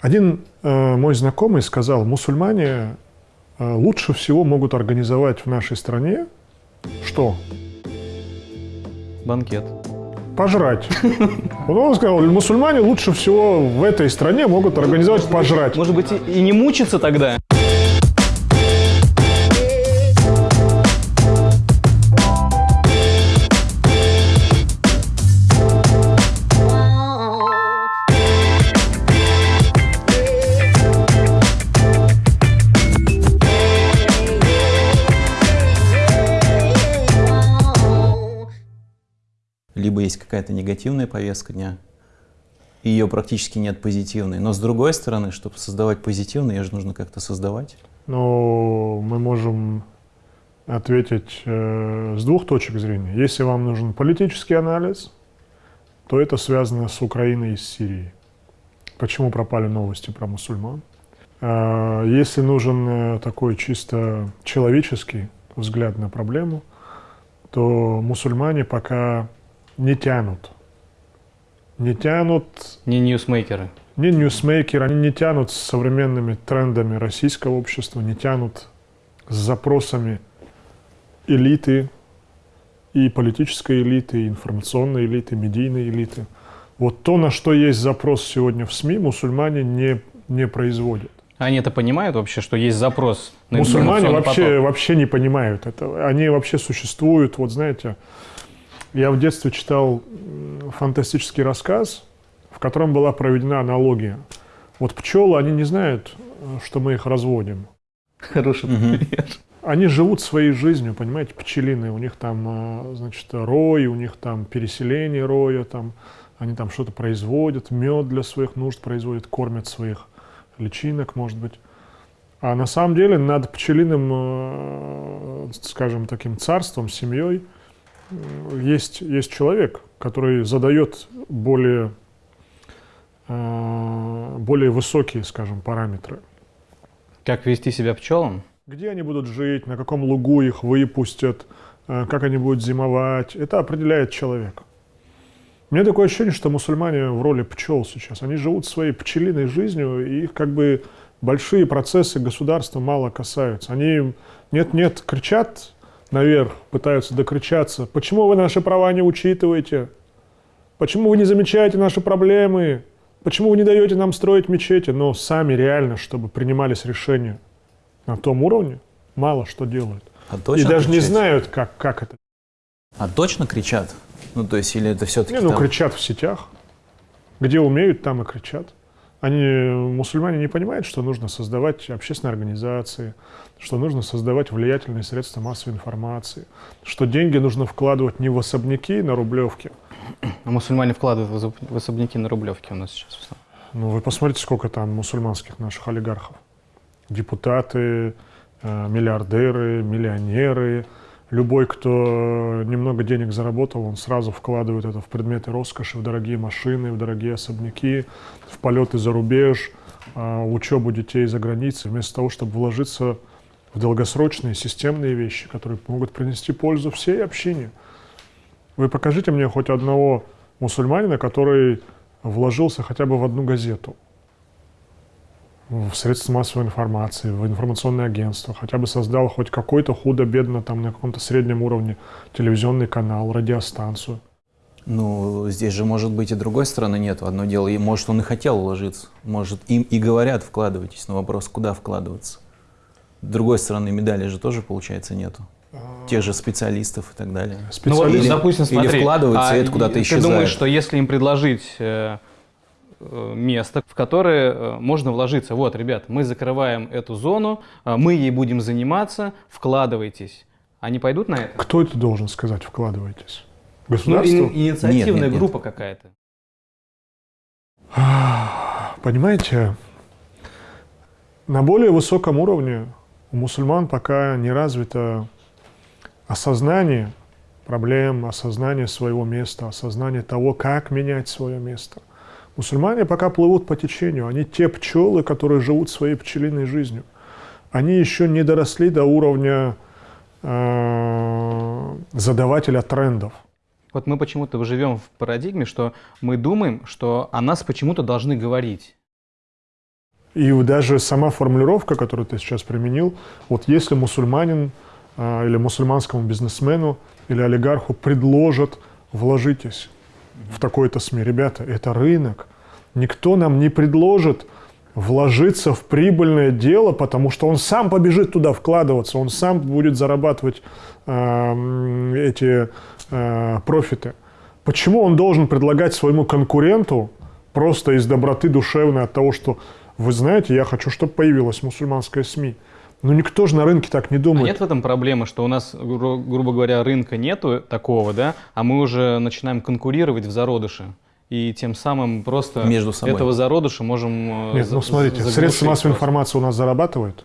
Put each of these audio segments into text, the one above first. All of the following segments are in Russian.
Один э, мой знакомый сказал, мусульмане э, лучше всего могут организовать в нашей стране что? Банкет. Пожрать. Вот он сказал, мусульмане лучше всего в этой стране могут организовать пожрать. Может быть, и и не мучиться тогда? Какая-то негативная повестка дня, и ее практически нет позитивной. Но с другой стороны, чтобы создавать позитивную, ее же нужно как-то создавать. Но мы можем ответить э, с двух точек зрения. Если вам нужен политический анализ, то это связано с Украиной и с Сирией. Почему пропали новости про мусульман? Э, если нужен э, такой чисто человеческий взгляд на проблему, то мусульмане пока не тянут. Не тянут, Не ньюсмейкеры. не ньюсмейкеры, они не тянут с современными трендами российского общества, не тянут с запросами элиты, и политической элиты, и информационной элиты, медийной элиты. Вот то, на что есть запрос сегодня в СМИ, мусульмане не, не производят. Они это понимают вообще, что есть запрос на Мусульмане вообще, поток? вообще не понимают этого. Они вообще существуют. Вот знаете, я в детстве читал м, фантастический рассказ, в котором была проведена аналогия. Вот пчелы, они не знают, э, что мы их разводим. Хороший пример. Они живут своей жизнью, понимаете, пчелиные. У них там, э, значит, рой, у них там переселение роя, там, они там что-то производят, мед для своих нужд производят, кормят своих личинок, может быть. А на самом деле над пчелиным, э, скажем, таким царством, семьей э, есть, есть человек, который задает более, э, более высокие, скажем, параметры. Как вести себя пчелам? Где они будут жить, на каком лугу их выпустят, э, как они будут зимовать, это определяет человек. У меня такое ощущение, что мусульмане в роли пчел сейчас. Они живут своей пчелиной жизнью, и их как бы большие процессы государства мало касаются. Они нет-нет кричат наверх, пытаются докричаться. Почему вы наши права не учитываете? Почему вы не замечаете наши проблемы? Почему вы не даете нам строить мечети? Но сами реально, чтобы принимались решения на том уровне, мало что делают. А И даже не знают, как, как это. А точно кричат? Ну, то есть, или это все-таки Не, ну, кричат в сетях. Где умеют, там и кричат. Они, мусульмане, не понимают, что нужно создавать общественные организации, что нужно создавать влиятельные средства массовой информации, что деньги нужно вкладывать не в особняки на Рублевке. А мусульмане вкладывают в особ- в особняки на Рублевке у нас сейчас. Ну, вы посмотрите, сколько там мусульманских наших олигархов. Депутаты, э, миллиардеры, миллионеры. Любой, кто немного денег заработал, он сразу вкладывает это в предметы роскоши, в дорогие машины, в дорогие особняки, в полеты за рубеж, э, учебу детей за границей, вместо того, чтобы вложиться долгосрочные системные вещи, которые могут принести пользу всей общине. Вы покажите мне хоть одного мусульманина, который вложился хотя бы в одну газету, в средства массовой информации, в информационное агентство, хотя бы создал хоть какой-то худо-бедно там на каком-то среднем уровне телевизионный канал, радиостанцию. Ну, здесь же, может быть, и другой стороны нет. Одно дело, может, он и хотел вложиться. Может, им и говорят, вкладывайтесь, но вопрос, куда вкладываться. С другой стороны, медали же тоже, получается, нету. Тех же специалистов и так далее. Ну вот, Специалисты. Или- допустим, или смотри, вкладывается, и это а куда-то Ты исчезает. думаешь, что если им предложить э, э, место, в которое э, можно вложиться, вот, ребят, мы закрываем эту зону, э, мы ей будем заниматься, вкладывайтесь. Они пойдут на это? Кто это должен сказать, вкладывайтесь? Ну, Государство? ин- инициативная Нет, нет, нет. группа какая-то. Понимаете, на более высоком уровне у мусульман пока не развито осознание проблем, осознание своего места, осознание того, как менять свое место. Мусульмане пока плывут по течению, они те пчелы, которые живут своей пчелиной жизнью. Они еще не доросли до уровня э, задавателя трендов. Вот мы почему-то живем в парадигме, что мы думаем, что о нас почему-то должны говорить. И даже сама формулировка, которую ты сейчас применил, вот если мусульманин а, или мусульманскому бизнесмену или олигарху предложат вложитесь в такой-то СМИ. Ребята, это рынок. Никто нам не предложит вложиться в прибыльное дело, потому что он сам побежит туда вкладываться, он сам будет зарабатывать э, эти э, профиты. Почему он должен предлагать своему конкуренту просто из доброты душевной от того, что вы знаете, я хочу, чтобы появилась мусульманская СМИ. Но никто же на рынке так не думает. А нет в этом проблемы, что у нас, гру- грубо говоря, рынка нету такого, да, а мы уже начинаем конкурировать в зародыше. И тем самым просто Между собой. этого зародыша можем... э, Нет, за- ну смотрите, средства массовой информации у нас зарабатывают.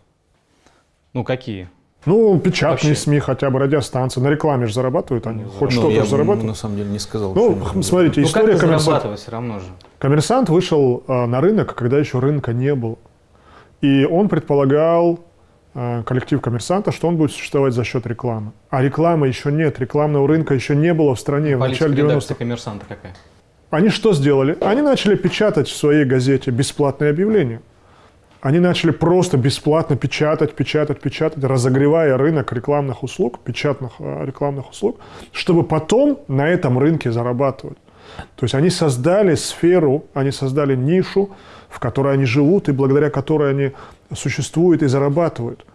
Ну какие? Ну, печатные Вообще. СМИ, хотя бы радиостанции. На рекламе же зарабатывают они. Хоть Ну, что-то зарабатывают. на самом деле не сказал. Ну, что смотрите, Ну история коммерсанта. все равно же. Коммерсант вышел э, на рынок, когда еще рынка не было. И он предполагал, э, коллектив коммерсанта, что он будет существовать за счет рекламы. А рекламы еще нет, рекламного рынка еще не было в стране в Политика начале редакции 90-х. коммерсанта какая? Они что сделали? Они начали печатать в своей газете бесплатные объявления. Они начали просто бесплатно печатать, печатать, печатать, разогревая рынок рекламных услуг, печатных э, рекламных услуг, чтобы потом на этом рынке зарабатывать. То есть они создали сферу, они создали нишу, в которой они живут и благодаря которой они существуют и зарабатывают.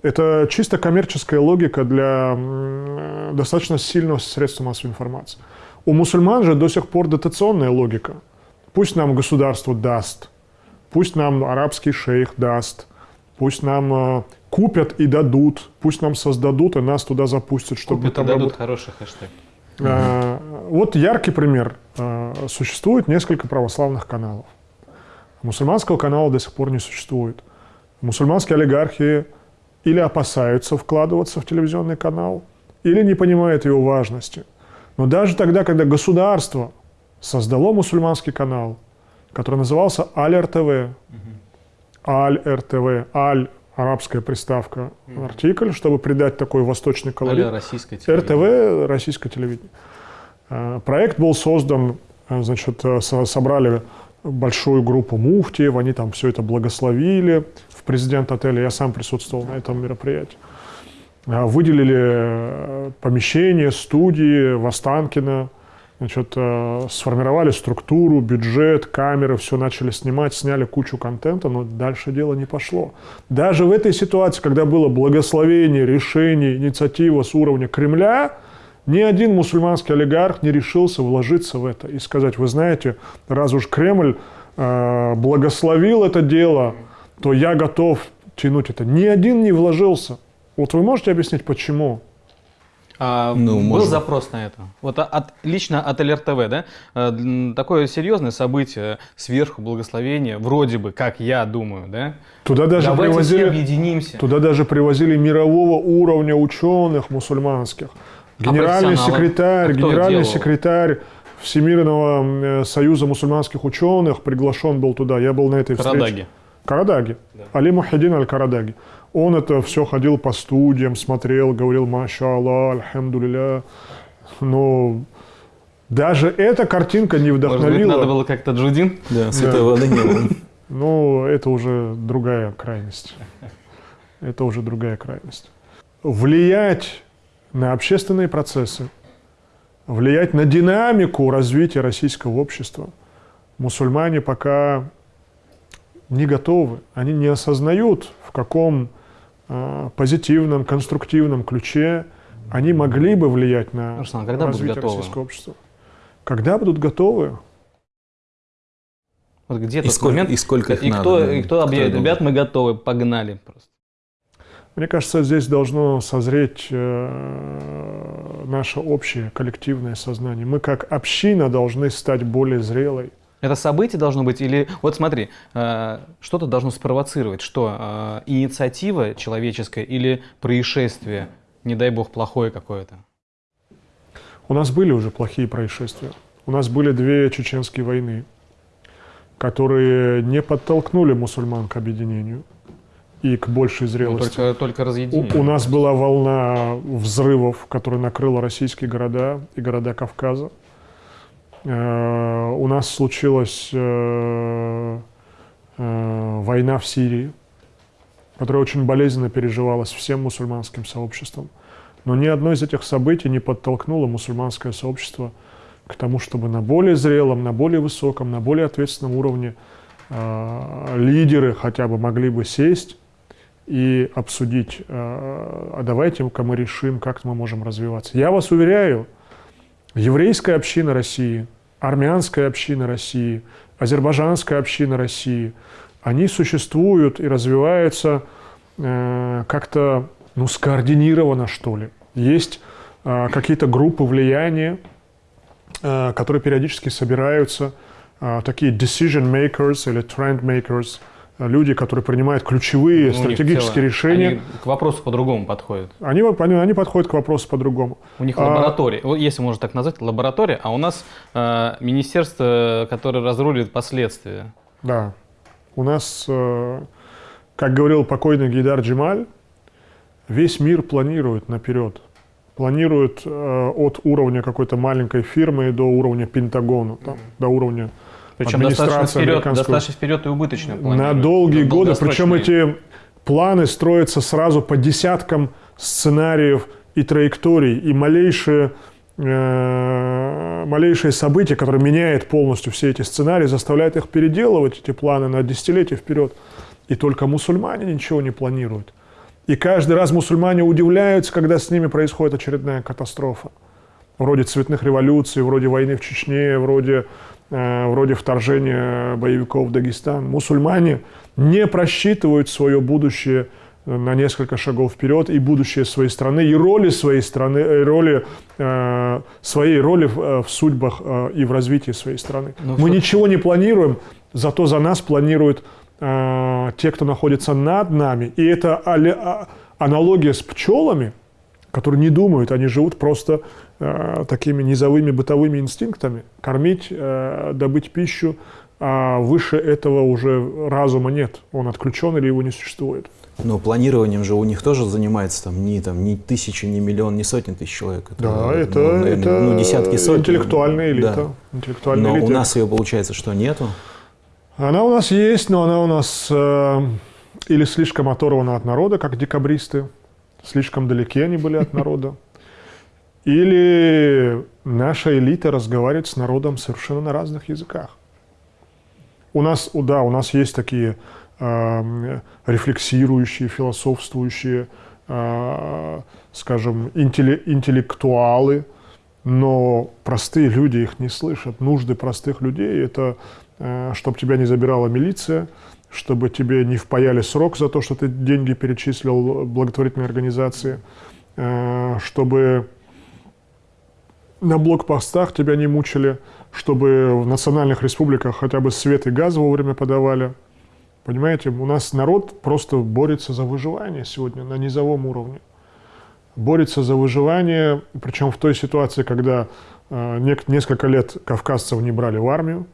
Это чисто коммерческая логика для м, достаточно сильного средства массовой информации. У мусульман же до сих пор дотационная логика. Пусть нам государство даст, пусть нам арабский шейх даст, пусть нам э, купят и дадут, пусть нам создадут и нас туда запустят, чтобы Купят и там дадут работали. хороший хэштег. Э, Вот яркий пример. Э, Существует несколько православных каналов. Мусульманского канала до сих пор не существует. Мусульманские олигархи или опасаются вкладываться в телевизионный канал, или не понимают его важности. Но даже тогда, когда государство создало мусульманский канал, который назывался Аль-РТВ, Аль-РТВ, Аль – арабская приставка, артикль, чтобы придать такой восточный колорит. Российское. РТВ, российское телевидение. Э, Проект был создан, э, значит, э, со- собрали большую группу муфтиев, они там все это благословили в президент отеля, я сам присутствовал на этом мероприятии. Выделили помещение, студии в Останкино, значит, э, сформировали структуру, бюджет, камеры, все начали снимать, сняли кучу контента, но дальше дело не пошло. Даже в этой ситуации, когда было благословение, решение, инициатива с уровня Кремля, ни один мусульманский олигарх не решился вложиться в это и сказать, вы знаете, раз уж Кремль э, благословил это дело, то я готов тянуть это. Ни один не вложился. Вот вы можете объяснить, почему? А, Ну, был можно. запрос на это. Вот от, лично от ЛРТВ, да? Э, Такое серьезное событие, сверху благословение, вроде бы, как я думаю, да? Туда даже Давайте все привозили... объединимся. Туда даже привозили мирового уровня ученых мусульманских. Генеральный профессионалы? секретарь, А генеральный делал? секретарь Всемирного э, союза мусульманских ученых приглашен был туда. Я был на этой встрече. Карадаги. Карадаги. Али Мухиддин Аль-Карадаги. Он это все ходил по студиям, смотрел, говорил, маша Аллах, альхамдулилля. Но даже эта картинка не Может быть, вдохновила. надо было как-то Джудин? Да, святой воды не было. Ну, это уже другая крайность. Это уже другая крайность. Влиять на общественные процессы, влиять на динамику развития российского общества мусульмане пока не готовы. Они не осознают, в каком позитивном, конструктивном ключе они могли бы влиять на Руслан, когда будут развитие готовы? российского общества. Когда будут готовы? Вот где И тот сколько- момент, и сколько их и надо, кто, да, и кто кто объявит, ребят, мы готовы, погнали просто. Мне кажется, здесь должно созреть э, наше общее коллективное сознание. Мы как община должны стать более зрелой. Это событие должно быть или... Вот смотри, э, что-то должно спровоцировать. Что? э, инициатива человеческая или происшествие, не дай бог, плохое какое-то? У нас были уже плохие происшествия. У нас были две чеченские войны, которые не подтолкнули мусульман к объединению и к большей Ну, зрелости. только, только разъединение. У, у нас была волна взрывов, которая накрыла российские города и города Кавказа. Э, у нас случилось э, э, война в Сирии, которая очень болезненно переживалась всем мусульманским сообществом. Но ни одно из этих событий не подтолкнуло мусульманское сообщество к тому, чтобы на более зрелом, на более высоком, на более ответственном уровне э, лидеры хотя бы могли бы сесть и обсудить, э, а давайте-ка мы решим, как мы можем развиваться. Я вас уверяю, еврейская община России, армянская община России, азербайджанская община России, они существуют и развиваются э, как-то ну, скоординированно, что ли. Есть э, какие-то группы влияния, э, которые периодически собираются, э, такие decision makers или trend makers – люди, которые принимают ключевые ну, стратегические решения. Они к вопросу по-другому подходят. Они, они, подходят к вопросу по-другому. У них а, лаборатория, если можно так назвать, лаборатория, а у нас э, министерство, которое разрулит последствия. Да. У нас, э, как говорил покойный Гейдар Джемаль, весь мир планирует наперед. Планирует э, от уровня какой-то маленькой фирмы до уровня Пентагона, там, mm-hmm. до уровня причем достаточно вперед, достаточно вперед и убыточно На долгие годы, причем эти планы строятся сразу по десяткам сценариев и траекторий, и малейшие, э, малейшие события, которые меняют полностью все эти сценарии, заставляют их переделывать, эти планы, на десятилетия вперед. И только мусульмане ничего не планируют. И каждый раз мусульмане удивляются, когда с ними происходит очередная катастрофа. Вроде цветных революций, вроде войны в Чечне, вроде вроде вторжения боевиков в Дагестан, мусульмане не просчитывают свое будущее э, на несколько шагов вперед и будущее своей страны, и роли своей страны, и э, роли, э, своей роли в, в судьбах э, и в развитии своей страны. Но ну Мы что... ничего не планируем, зато за нас планируют э, те, кто находится над нами. И это а, аналогия с пчелами, которые не думают, они живут просто Э, такими низовыми бытовыми инстинктами, кормить, э, добыть пищу, а выше этого уже разума нет, он отключен или его не существует. Но планированием же у них тоже занимается там не там не тысячи, не миллион, не сотни тысяч человек. Это, да, это, ну, наверное, это ну, десятки сотен. Интеллектуальная элита. Да. Интеллектуальная но элита. у нас ее получается, что нету. Она у нас есть, но она у нас э, или слишком оторвана от народа, как декабристы, слишком далеки они были от народа. Или наша элита разговаривает с народом совершенно на разных языках. У нас, да, у нас есть такие э, рефлексирующие, философствующие, э, скажем, интелли, интеллектуалы, но простые люди их не слышат. Нужды простых людей – это э, чтобы тебя не забирала милиция, чтобы тебе не впаяли срок за то, что ты деньги перечислил благотворительной организации, э, чтобы на блокпостах тебя не мучили, чтобы в национальных республиках хотя бы свет и газ вовремя подавали. Понимаете, у нас народ просто борется за выживание сегодня на низовом уровне. Борется за выживание, причем в той ситуации, когда э, несколько лет кавказцев не брали в армию,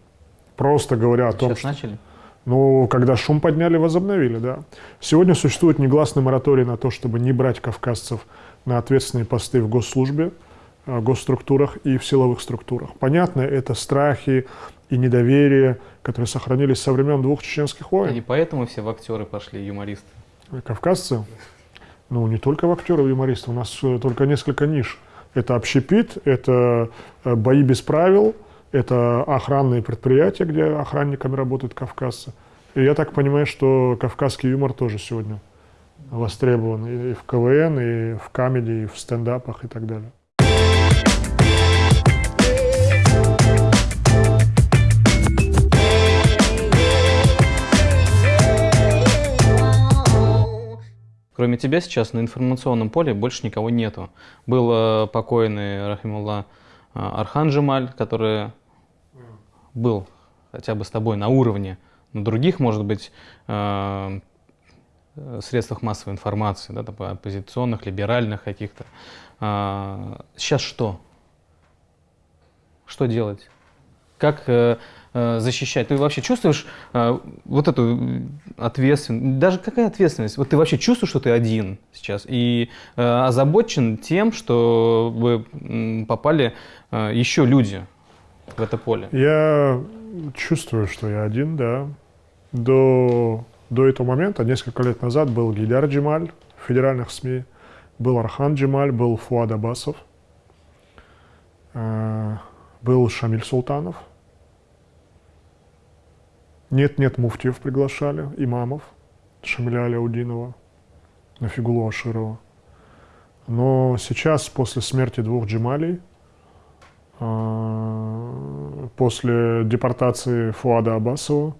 просто говоря о том, Сейчас что... начали? Ну, когда шум подняли, возобновили, да. Сегодня существует негласный мораторий на то, чтобы не брать кавказцев на ответственные посты в госслужбе, госструктурах и в силовых структурах. Понятно, это страхи и недоверие, которые сохранились со времен двух чеченских войн. И поэтому все в актеры пошли, юмористы. Кавказцы? Ну, не только в актеры, в юмористы. У нас э, только несколько ниш. Это общепит, это э, бои без правил, это охранные предприятия, где охранниками работают кавказцы. И я так понимаю, что кавказский юмор тоже сегодня востребован и в КВН, и в камеди, и в стендапах и так далее. Кроме тебя сейчас на информационном поле больше никого нету. Был э, покойный, Рахимулла, э, Архан Джемаль, который был хотя бы с тобой на уровне, на других, может быть, э, средствах массовой информации, да, оппозиционных, либеральных каких-то. Сейчас что? Что делать? Как защищать. Ты вообще чувствуешь э, вот эту ответственность? Даже какая ответственность? Вот ты вообще чувствуешь, что ты один сейчас и э, озабочен тем, что вы попали еще люди в это поле? Я чувствую, что я один, да. до, до этого момента, несколько лет назад, был Гидар Джемаль в федеральных СМИ, был Архан Джемаль, был Фуад Абасов, э, был Шамиль Султанов. Нет-нет, муфтиев приглашали, имамов, Шамиля Аляудинова, Нафигулу Аширова. Но сейчас, после смерти двух Джемалей, э, после депортации Фуада Абасова,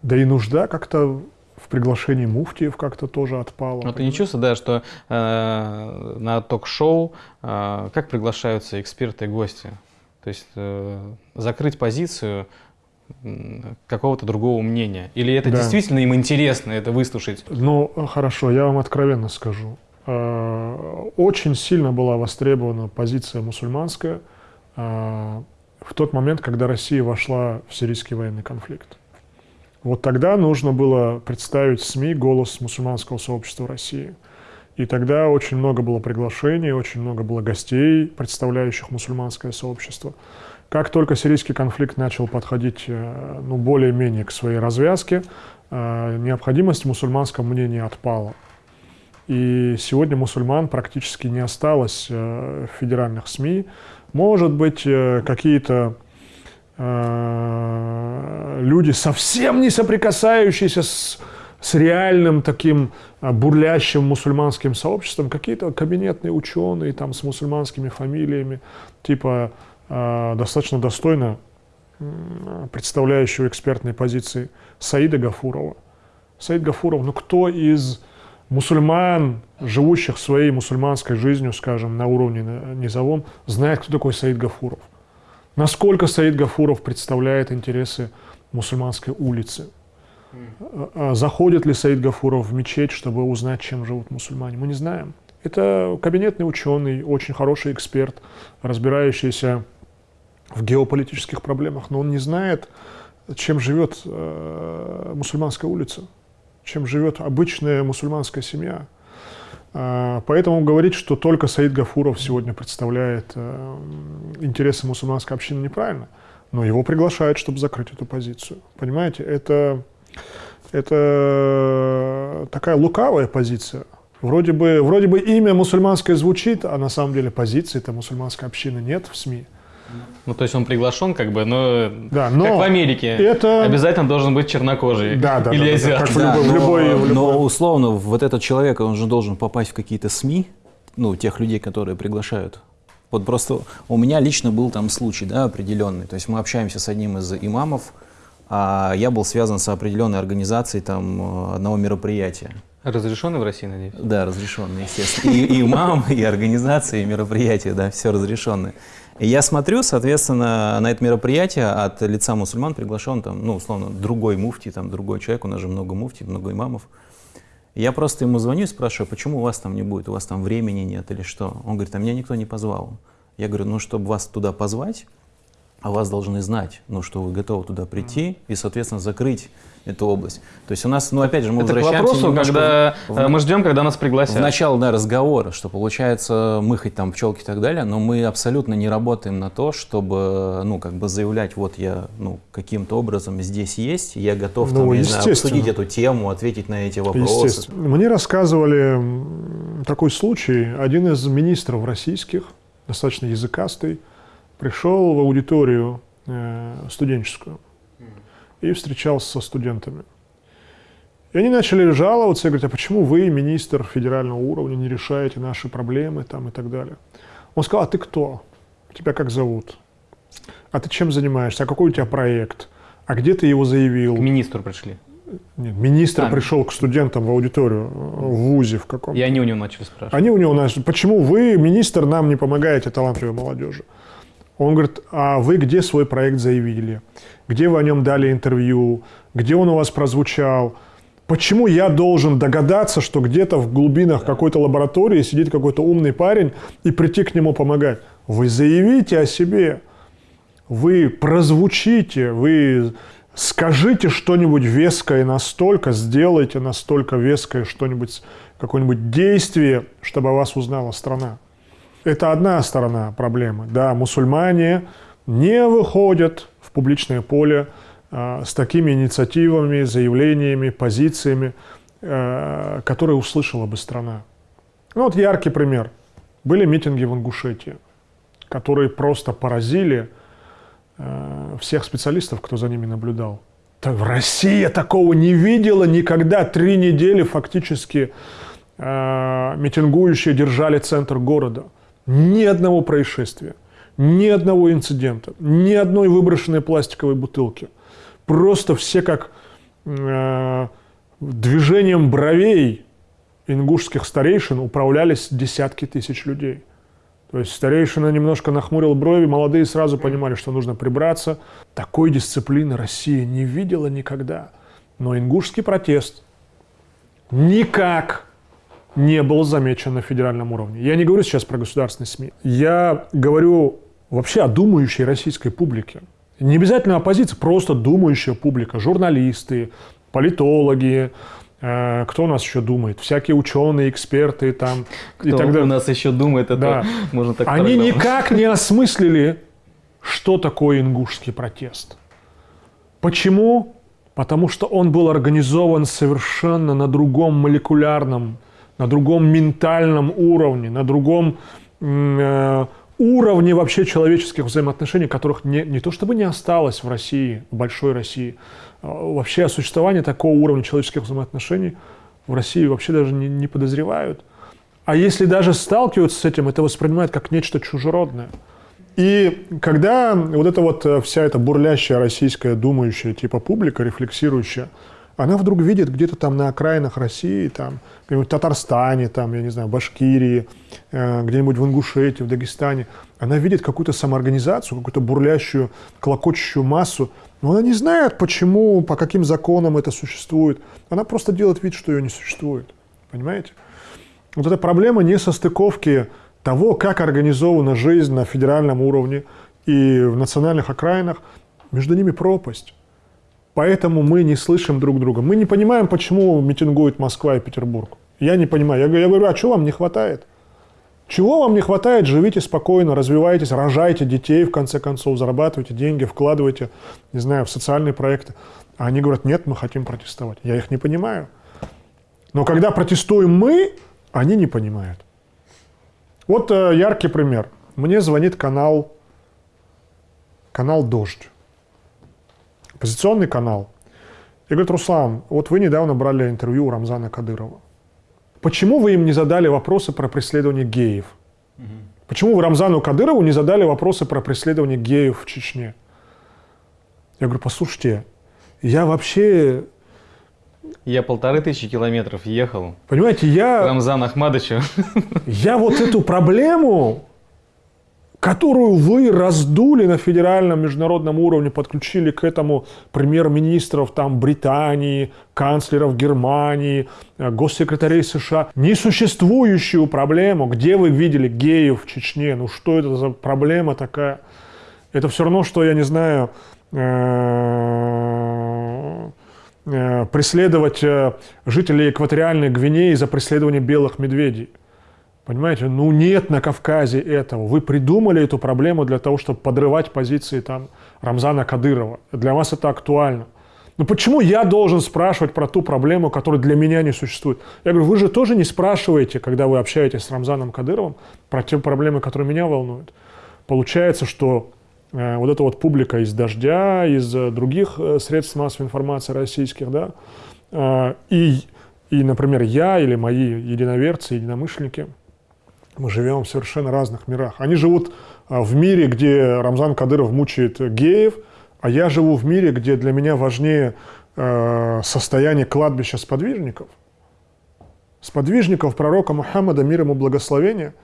да и нужда как-то в приглашении муфтиев как-то тоже отпала. Но ты не чувствуешь, да, что э, на ток-шоу э, как приглашаются эксперты и гости? То есть э, закрыть позицию какого-то другого мнения? Или это да. действительно им интересно, это выслушать? Ну, хорошо, я вам откровенно скажу. Э, очень сильно была востребована позиция мусульманская э, в тот момент, когда Россия вошла в сирийский военный конфликт. Вот тогда нужно было представить СМИ голос мусульманского сообщества России. И тогда очень много было приглашений, очень много было гостей, представляющих мусульманское сообщество. Как только сирийский конфликт начал подходить э, ну, более-менее к своей развязке, э, необходимость в мусульманском мнении отпала. И сегодня мусульман практически не осталось э, в федеральных СМИ. Может быть, какие-то люди, совсем не соприкасающиеся с, с реальным таким бурлящим мусульманским сообществом, какие-то кабинетные ученые там с мусульманскими фамилиями, типа достаточно достойно представляющего экспертной позиции Саида Гафурова. Саид Гафуров, ну кто из мусульман, живущих своей мусульманской жизнью, скажем, на уровне низовом, знает, кто такой Саид Гафуров? Насколько Саид Гафуров представляет интересы мусульманской улицы? А, а заходит ли Саид Гафуров в мечеть, чтобы узнать, чем живут мусульмане? Мы не знаем. Это кабинетный ученый, очень хороший эксперт, разбирающийся в геополитических проблемах, но он не знает, чем живет э, мусульманская улица, чем живет обычная мусульманская семья. А, поэтому говорить, что только Саид Гафуров сегодня представляет э, интересы мусульманской общины, неправильно. Но его приглашают, чтобы закрыть эту позицию. Понимаете, это, это такая лукавая позиция. Вроде бы, вроде бы имя мусульманское звучит, а на самом деле позиции-то мусульманской общины нет в СМИ. Ну, то есть он приглашен, как бы, но, да, но как в Америке, это... обязательно должен быть чернокожий да, да, или да, азиат. Да, как да, в любой, но, любой, в любой... но условно вот этот человек, он же должен попасть в какие-то СМИ, ну, тех людей, которые приглашают. Вот просто у меня лично был там случай, да, определенный. То есть мы общаемся с одним из имамов, а я был связан с определенной организацией там одного мероприятия. Разрешенный в России, надеюсь? Да, разрешенный, естественно. И, и имам, и организация, и мероприятия, да, все разрешенное. Я смотрю, соответственно, на это мероприятие от лица мусульман приглашен там, ну, условно, другой муфти, там, другой человек, у нас же много муфти, много имамов. Я просто ему звоню и спрашиваю, почему у вас там не будет, у вас там времени нет или что? Он говорит, а меня никто не позвал. Я говорю, ну, чтобы вас туда позвать, а вас должны знать, ну, что вы готовы туда прийти и, соответственно, закрыть эту область. То есть у нас, ну, опять же, мы Это возвращаемся к вопросу, когда в, э, мы ждем, когда нас пригласят. В начало, да, разговора, что получается, мы хоть там пчелки и так далее, но мы абсолютно не работаем на то, чтобы, ну, как бы заявлять, вот я, ну, каким-то образом здесь есть, я готов, ну, там, я знаю, обсудить эту тему, ответить на эти вопросы. Мне рассказывали такой случай, один из министров российских, достаточно языкастый, пришел в аудиторию э, студенческую и встречался со студентами. И они начали жаловаться и говорить, а почему вы, министр федерального уровня, не решаете наши проблемы там, и так далее. Он сказал, а ты кто? Тебя как зовут? А ты чем занимаешься? А какой у тебя проект? А где ты его заявил? К министру пришли. Нет, министр а, пришел к студентам в аудиторию в ВУЗе в каком-то. И они у него начали спрашивать. Они у него начали, почему вы, министр, нам не помогаете талантливой молодежи? Он говорит, а вы где свой проект заявили? Где вы о нем дали интервью? Где он у вас прозвучал? Почему я должен догадаться, что где-то в глубинах какой-то лаборатории сидит какой-то умный парень и прийти к нему помогать? Вы заявите о себе, вы прозвучите, вы скажите что-нибудь веское настолько, сделайте настолько веское что-нибудь, какое-нибудь действие, чтобы о вас узнала страна. Это одна сторона проблемы. Да, мусульмане не выходят в публичное поле, э, с такими инициативами, заявлениями, позициями, э, которые услышала бы страна. Ну вот яркий пример. Были митинги в Ингушетии, которые просто поразили э, всех специалистов, кто за ними наблюдал. Так, Россия такого не видела никогда. Три недели фактически митингующие держали центр города. Ни одного происшествия, ни одного инцидента, ни одной выброшенной пластиковой бутылки. Просто все как э, движением бровей ингушских старейшин управлялись десятки тысяч людей. То есть старейшина немножко нахмурил брови, молодые сразу понимали, что нужно прибраться. Такой дисциплины Россия не видела никогда. Но ингушский протест никак не был замечен на федеральном уровне. Я не говорю сейчас про государственные СМИ. Я говорю вообще о думающей российской публике. Не обязательно оппозиция, просто думающая публика, журналисты, политологи, э, кто у нас еще думает? Всякие ученые, эксперты там Кто и так далее. у нас еще думает, это Да. можно так Они программу. никак не осмыслили, что такое ингушский протест. Почему? Потому что он был организован совершенно на другом молекулярном, на другом ментальном уровне, на другом э, уровне вообще человеческих взаимоотношений, которых не, не то чтобы не осталось в России, в большой России, а вообще о существовании такого уровня человеческих взаимоотношений в России вообще даже не, не подозревают. А если даже сталкиваются с этим, это воспринимают как нечто чужеродное. И когда вот эта вот э, вся эта бурлящая российская думающая типа публика, рефлексирующая, она вдруг видит где-то там на окраинах России, там, где-нибудь в Татарстане, там, я не знаю, Башкирии, э, где-нибудь в Ингушетии, в Дагестане, она видит какую-то самоорганизацию, какую-то бурлящую, клокочущую массу, но она не знает, почему, по каким законам это существует. Она просто делает вид, что ее не существует. Понимаете? Вот эта проблема несостыковки того, как организована жизнь на федеральном уровне и в национальных окраинах, между ними пропасть. Поэтому мы не слышим друг друга. Мы не понимаем, почему митингуют Москва и Петербург. Я не понимаю. Я, говорю- я говорю, а чего вам не хватает? Чего вам не хватает? Живите спокойно, развивайтесь, рожайте детей, в конце концов, зарабатывайте деньги, вкладывайте, не знаю, в социальные проекты. А они говорят, нет, мы хотим протестовать. Я их не понимаю. Но когда протестуем мы, они не понимают. Вот э, яркий пример. Мне звонит канал, канал «Дождь». Оппозиционный канал. И говорит, Руслан, вот вы недавно брали интервью у Рамзана Кадырова. Почему вы им не задали вопросы про преследование геев? Почему вы Рамзану Кадырову не задали вопросы про преследование геев в Чечне? Я говорю, послушайте, я вообще, Я полторы тысячи километров ехал понимаете, я... Рамзану Ахмадовичу. Я вот эту проблему, которую вы раздули на федеральном международном уровне, подключили к этому премьер-министров там Британии, канцлеров Германии, э, госсекретарей США, несуществующую проблему, где вы видели геев в Чечне, ну что это за проблема такая? Это все равно, что, я не знаю, э, э, преследовать жителей экваториальной Гвинеи за преследование белых медведей. Понимаете, ну нет на Кавказе этого. Вы придумали эту проблему для того, чтобы подрывать позиции там Рамзана Кадырова. Для вас это актуально. Но почему я должен спрашивать про ту проблему, которая для меня не существует? Я говорю, вы же тоже не спрашиваете, когда вы общаетесь с Рамзаном Кадыровым, про те проблемы, которые меня волнуют. Получается, что э, вот эта вот публика из «Дождя», из э, других э, средств массовой информации российских, да, э, и, и, например, я или мои единоверцы, единомышленники, мы живем в совершенно разных мирах. Они живут а, в мире, где Рамзан Кадыров мучает геев, а я живу в мире, где для меня важнее э, состояние кладбища сподвижников. Сподвижников пророка Мухаммада, мир ему благословения,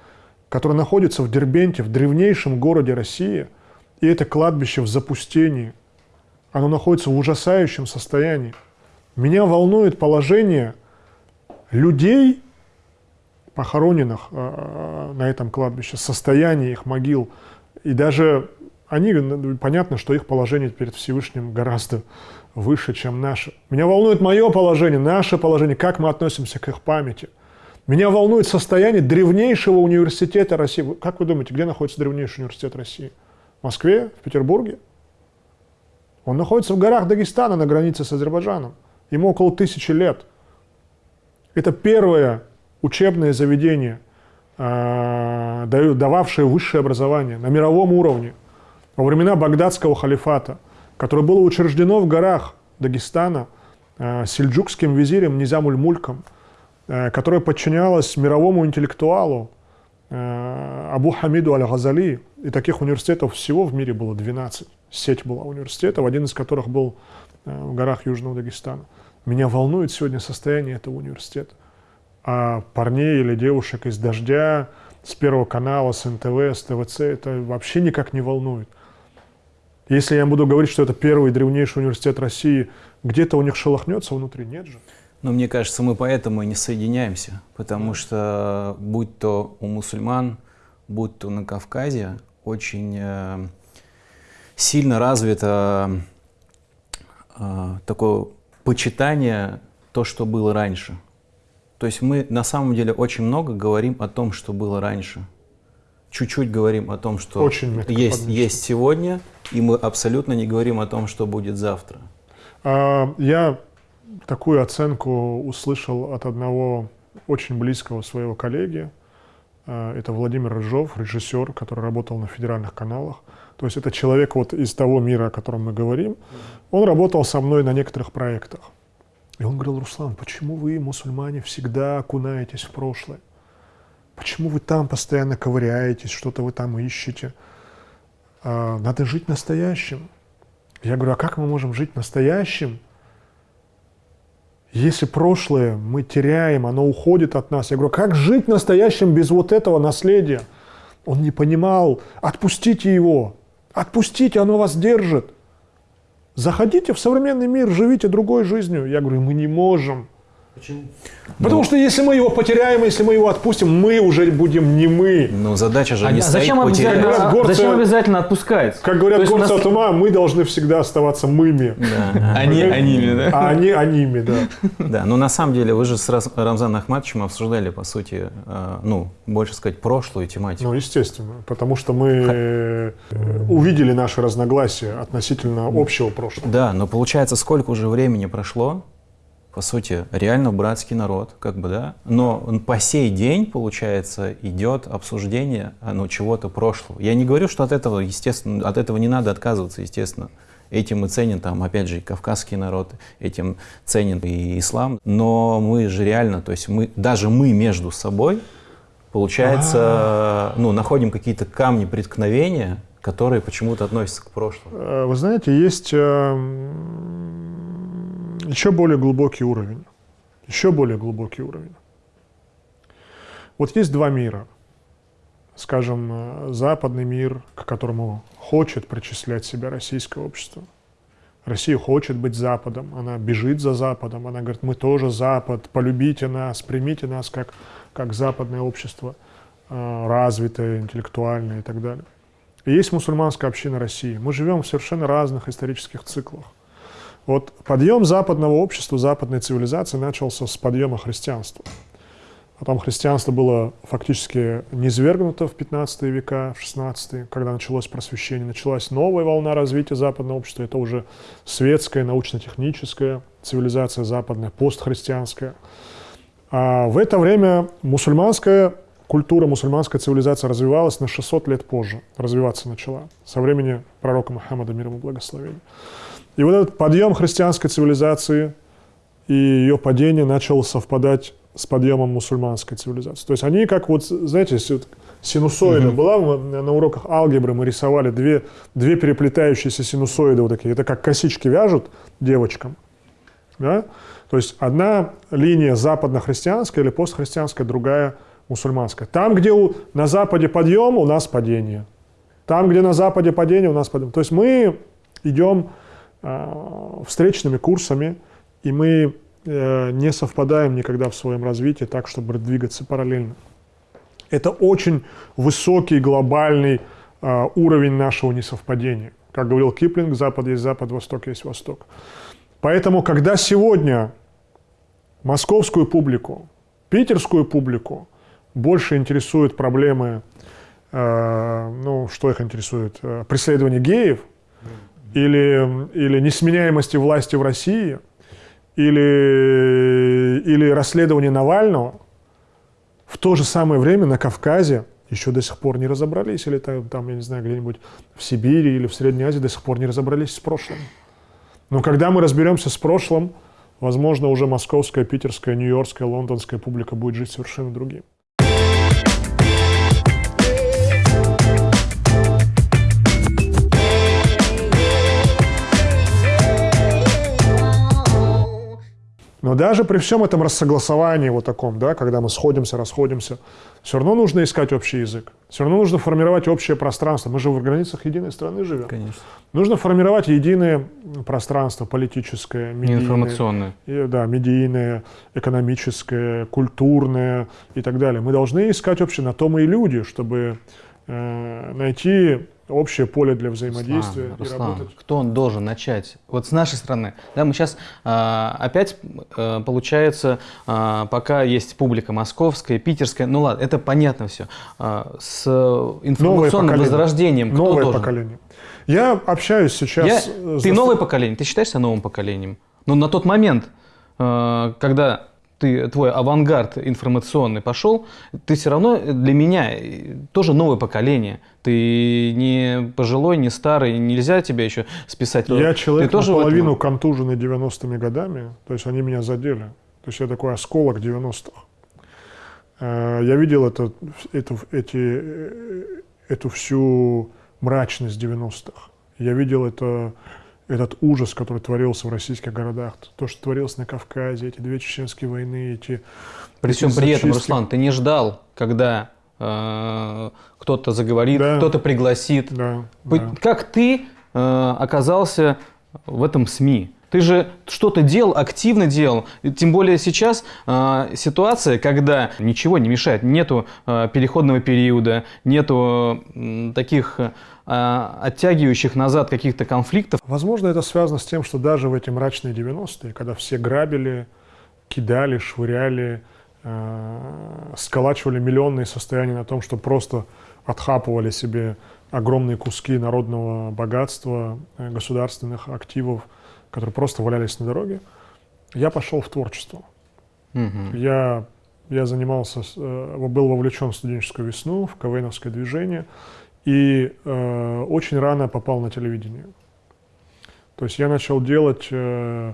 который находится в Дербенте, в древнейшем городе России, и это кладбище в запустении. Оно находится в ужасающем состоянии. Меня волнует положение людей, похороненных э, на этом кладбище, состояние их могил. И даже они, ну, понятно, что их положение перед Всевышним гораздо выше, чем наше. Меня волнует мое положение, наше положение, как мы относимся к их памяти. Меня волнует состояние древнейшего университета России. Как вы думаете, где находится древнейший университет России? В Москве? В Петербурге? Он находится в горах Дагестана на границе с Азербайджаном. Ему около тысячи лет. Это первое учебное заведение, э, дававшее высшее образование на мировом уровне во времена Багдадского халифата, которое было учреждено в горах Дагестана э, сельджукским визирем Низамуль-Мульком, э, которое подчинялось мировому интеллектуалу Абу Хамиду Аль-Газали. И таких университетов всего в мире было 12. Сеть была университетов, один из которых был в горах Южного Дагестана. Меня волнует сегодня состояние этого университета. А парней или девушек из «Дождя», с Первого канала, с НТВ, с ТВЦ, это вообще никак не волнует. Если я буду говорить, что это первый древнейший университет России, где-то у них шелохнется внутри, нет же? Но мне кажется, мы поэтому и не соединяемся, потому что будь то у мусульман, будь то на Кавказе, очень э, сильно развито э, такое почитание то, что было раньше. То есть мы на самом деле очень много говорим о том, что было раньше. Чуть-чуть говорим о том, что очень есть, есть сегодня, и мы абсолютно не говорим о том, что будет завтра. А, я такую оценку услышал от одного очень близкого своего коллеги. А, это Владимир Рыжов, режиссер, который работал на федеральных каналах. То есть это человек вот из того мира, о котором мы говорим. Он работал со мной на некоторых проектах. И он говорил, Руслан, почему вы, мусульмане, всегда окунаетесь в прошлое? Почему вы там постоянно ковыряетесь, что-то вы там ищете? А, надо жить настоящим. Я говорю, а как мы можем жить настоящим, если прошлое мы теряем, оно уходит от нас? Я говорю, как жить настоящим без вот этого наследия? Он не понимал, отпустите его, отпустите, оно вас держит. Заходите в современный мир, живите другой жизнью. Я говорю, мы не можем. Почему? Потому ну, что если мы его потеряем, если мы его отпустим, мы уже будем не мы. Ну, задача же а не зачем обязательно, горцы, зачем обязательно отпускать? Как говорят горцы нас... от ума, мы должны всегда оставаться мыми. Да. Они аними, да? А они аними, да. Да, но на самом деле вы же с Рамзаном Ахматовичем обсуждали, по сути, э, ну, больше сказать, прошлую тематику. Ну, естественно, потому что мы э, увидели наши разногласия относительно общего прошлого. Да, но получается, сколько уже времени прошло, по сути, реально братский народ, как бы, да, но по сей день, получается, идет обсуждение ну, чего-то прошлого. Я не говорю, что от этого, естественно, от этого не надо отказываться, естественно. Этим и ценен, там, опять же, и кавказский народ, этим ценен и ислам. Но мы же реально, то есть мы, даже мы между собой, получается, А-а-а. ну, находим какие-то камни преткновения, которые почему-то относятся к прошлому. Э, вы знаете, есть эм, еще более глубокий уровень. Еще более глубокий уровень. Вот есть два мира. Скажем, э, западный мир, к которому хочет причислять себя российское общество. Россия хочет быть Западом, она бежит за Западом, она говорит, мы тоже Запад, полюбите нас, примите нас как, как западное общество, э, развитое, интеллектуальное и так далее. И есть мусульманская община России. Мы живем в совершенно разных исторических циклах. Вот подъем западного общества, западной цивилизации начался с подъема христианства. Потом христианство было фактически низвергнуто в 15 века, в 16 когда началось просвещение. Началась новая волна развития западного общества. Это уже светская, научно-техническая цивилизация западная, постхристианская. А в это время мусульманская культура, мусульманская цивилизация развивалась на 600 лет позже. Развиваться начала со времени пророка Мухаммада, мир ему благословения. И вот этот подъем христианской цивилизации и ее падение начало совпадать с подъемом мусульманской цивилизации. То есть они как вот, знаете, синусоида mm-hmm. была, на уроках алгебры мы рисовали две, две переплетающиеся синусоиды вот такие. Это как косички вяжут девочкам. Да? То есть одна линия западно-христианская или постхристианская, другая мусульманская. Там, где у, на Западе подъем, у нас падение. Там, где на Западе падение, у нас падение. То есть мы идем встречными курсами, и мы э, не совпадаем никогда в своем развитии так, чтобы двигаться параллельно. Это очень высокий глобальный э, уровень нашего несовпадения. Как говорил Киплинг, Запад есть Запад, Восток есть Восток. Поэтому, когда сегодня московскую публику, питерскую публику больше интересуют проблемы, э, ну, что их интересует, преследование геев – или, или несменяемости власти в России, или, или расследование Навального, в то же самое время на Кавказе еще до сих пор не разобрались, или там, там я не знаю, где-нибудь в Сибири или в Средней Азии до сих пор не разобрались с прошлым. Но когда мы разберемся с прошлым, возможно, уже московская, питерская, нью-йоркская, лондонская публика будет жить совершенно другим. Но даже при всем этом рассогласовании вот таком, да, когда мы сходимся, расходимся, все равно нужно искать общий язык. Все равно нужно формировать общее пространство. Мы же в границах единой страны живем. Конечно. Нужно формировать единое пространство политическое, медийное. Информационное. И, да, медийное, экономическое, культурное и так далее. Мы должны искать общее, на то мы и люди, чтобы э, найти общее поле для взаимодействия Руслан, и Руслан, работать. кто он должен начать? Вот с нашей стороны. Да, мы сейчас а, опять, а, получается, а, пока есть публика московская, питерская, ну ладно, это понятно все. А, с информационным возрождением кто Новое должен? поколение. Я общаюсь сейчас... Я- э, с ты новое поколение, ты считаешься новым поколением? Но на тот момент, э, когда ты, твой авангард информационный пошел, ты все равно для меня э, тоже новое поколение. Ты не пожилой, не старый, нельзя тебя еще списать. Я человек ты тоже в этом- наполовину контуженный 90-ми годами, то есть они меня задели. То есть я такой осколок 90-х. Э, Я видел это, эту, эти, э, эту всю мрачность 90-х. Я видел это, этот ужас, который творился в российских городах. То, что творилось на Кавказе, эти две чеченские войны, эти... При всем эти при этом. Руслан, ты не ждал, когда э, кто-то заговорит, Да. кто-то пригласит. Да, да. Как ты э, оказался в этом СМИ? Ты же что-то делал, активно делал. Тем более сейчас э, ситуация, когда ничего не мешает, нету э, переходного периода, нету м, таких э, оттягивающих назад каких-то конфликтов. Возможно, это связано с тем, что даже в эти мрачные 90-е, когда все грабили, кидали, швыряли, э, сколачивали миллионные состояния на том, что просто отхапывали себе огромные куски народного богатства, э, государственных активов, которые просто валялись на дороге, я пошел в творчество. Мгм. Я, я занимался, э, был вовлечен в студенческую весну, в КВНовское движение, и э, очень рано попал на телевидение. То есть я начал делать э,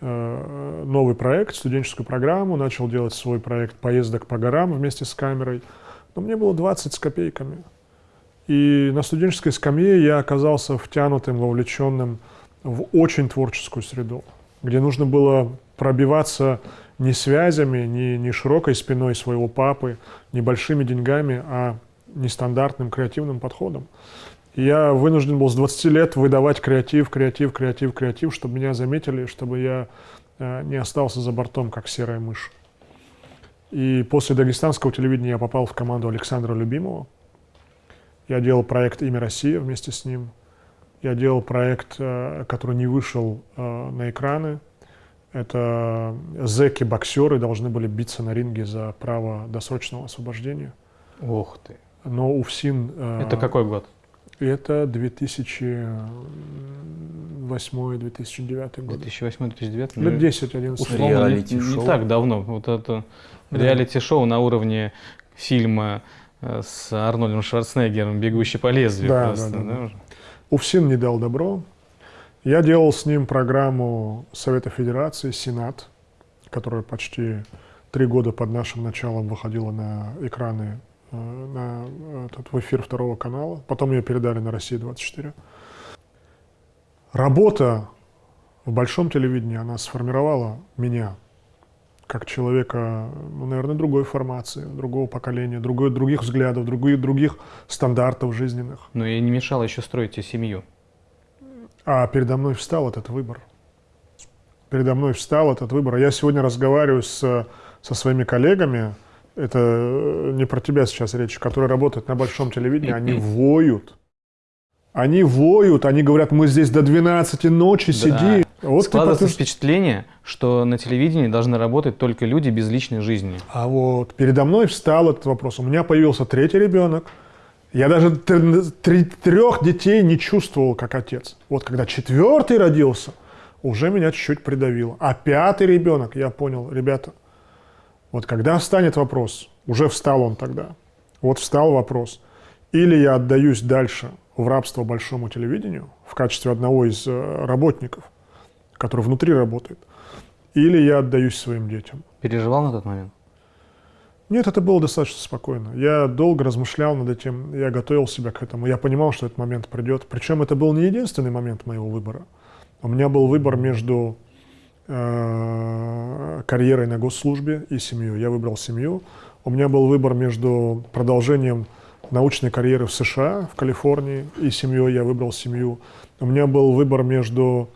э, новый проект, студенческую программу, начал делать свой проект поездок по горам вместе с камерой. Но мне было 20 с копейками. И на студенческой скамье я оказался втянутым, вовлеченным в очень творческую среду, где нужно было пробиваться не связями, не, не широкой спиной своего папы, не большими деньгами, а нестандартным креативным подходом. Я вынужден был с 20 лет выдавать креатив, креатив, креатив, креатив, чтобы меня заметили, чтобы я э, не остался за бортом, как серая мышь. И после дагестанского телевидения я попал в команду Александра Любимого. Я делал проект «Имя Россия» вместе с ним. Я делал проект, э, который не вышел э, на экраны. Это зэки-боксеры должны были биться на ринге за право досрочного освобождения. Ух ты. Но УФСИН... э, Это какой год? Это 2008-2009 год. 2008-2009? Лет 10-11. условно, не, Реалити-шоу. не так давно. Вот это Да. реалити-шоу на уровне фильма э, с Арнольдом Шварценеггером «Бегущий по лезвию». Да, просто, да, да, да. УФСИН не дал добро. Я делал с ним программу Совета Федерации «Сенат», которая почти три года под нашим началом выходила на экраны, на этот, в эфир второго канала. Потом ее передали на «Россия-24». Работа в большом телевидении, она сформировала меня как человека, ну, наверное, другой формации, другого поколения, другой, других взглядов, других, других стандартов жизненных. Но и не мешало еще строить тебе семью. А передо мной встал этот выбор. Передо мной встал этот выбор. Я сегодня разговариваю с, со своими коллегами, это э, не про тебя сейчас речь, которые работают на большом телевидении, они воют. Они воют, они говорят, мы здесь до 12 ночи сидим. Вот ты Складывается потом- впечатление, что на телевидении должны работать только люди без личной жизни. А вот передо мной встал этот вопрос. У меня появился третий ребенок. Я даже трех детей не чувствовал как отец. Вот когда четвертый родился, уже меня чуть-чуть придавило. А пятый ребенок, я понял, ребята, вот когда встанет вопрос, уже встал он тогда, вот встал вопрос, или я отдаюсь дальше в рабство большому телевидению в качестве одного из э, работников, который внутри работает, или я отдаюсь своим детям. Переживал на тот момент? Нет, это было достаточно спокойно. Я долго размышлял над этим, я готовил себя к этому. Я понимал, что этот момент придет. Причем это был не единственный момент моего выбора. У меня был выбор между карьерой на госслужбе и семьей. Я выбрал семью. У меня был выбор между продолжением научной карьеры в США, в Калифорнии, и семьей. Я выбрал семью. У меня был выбор между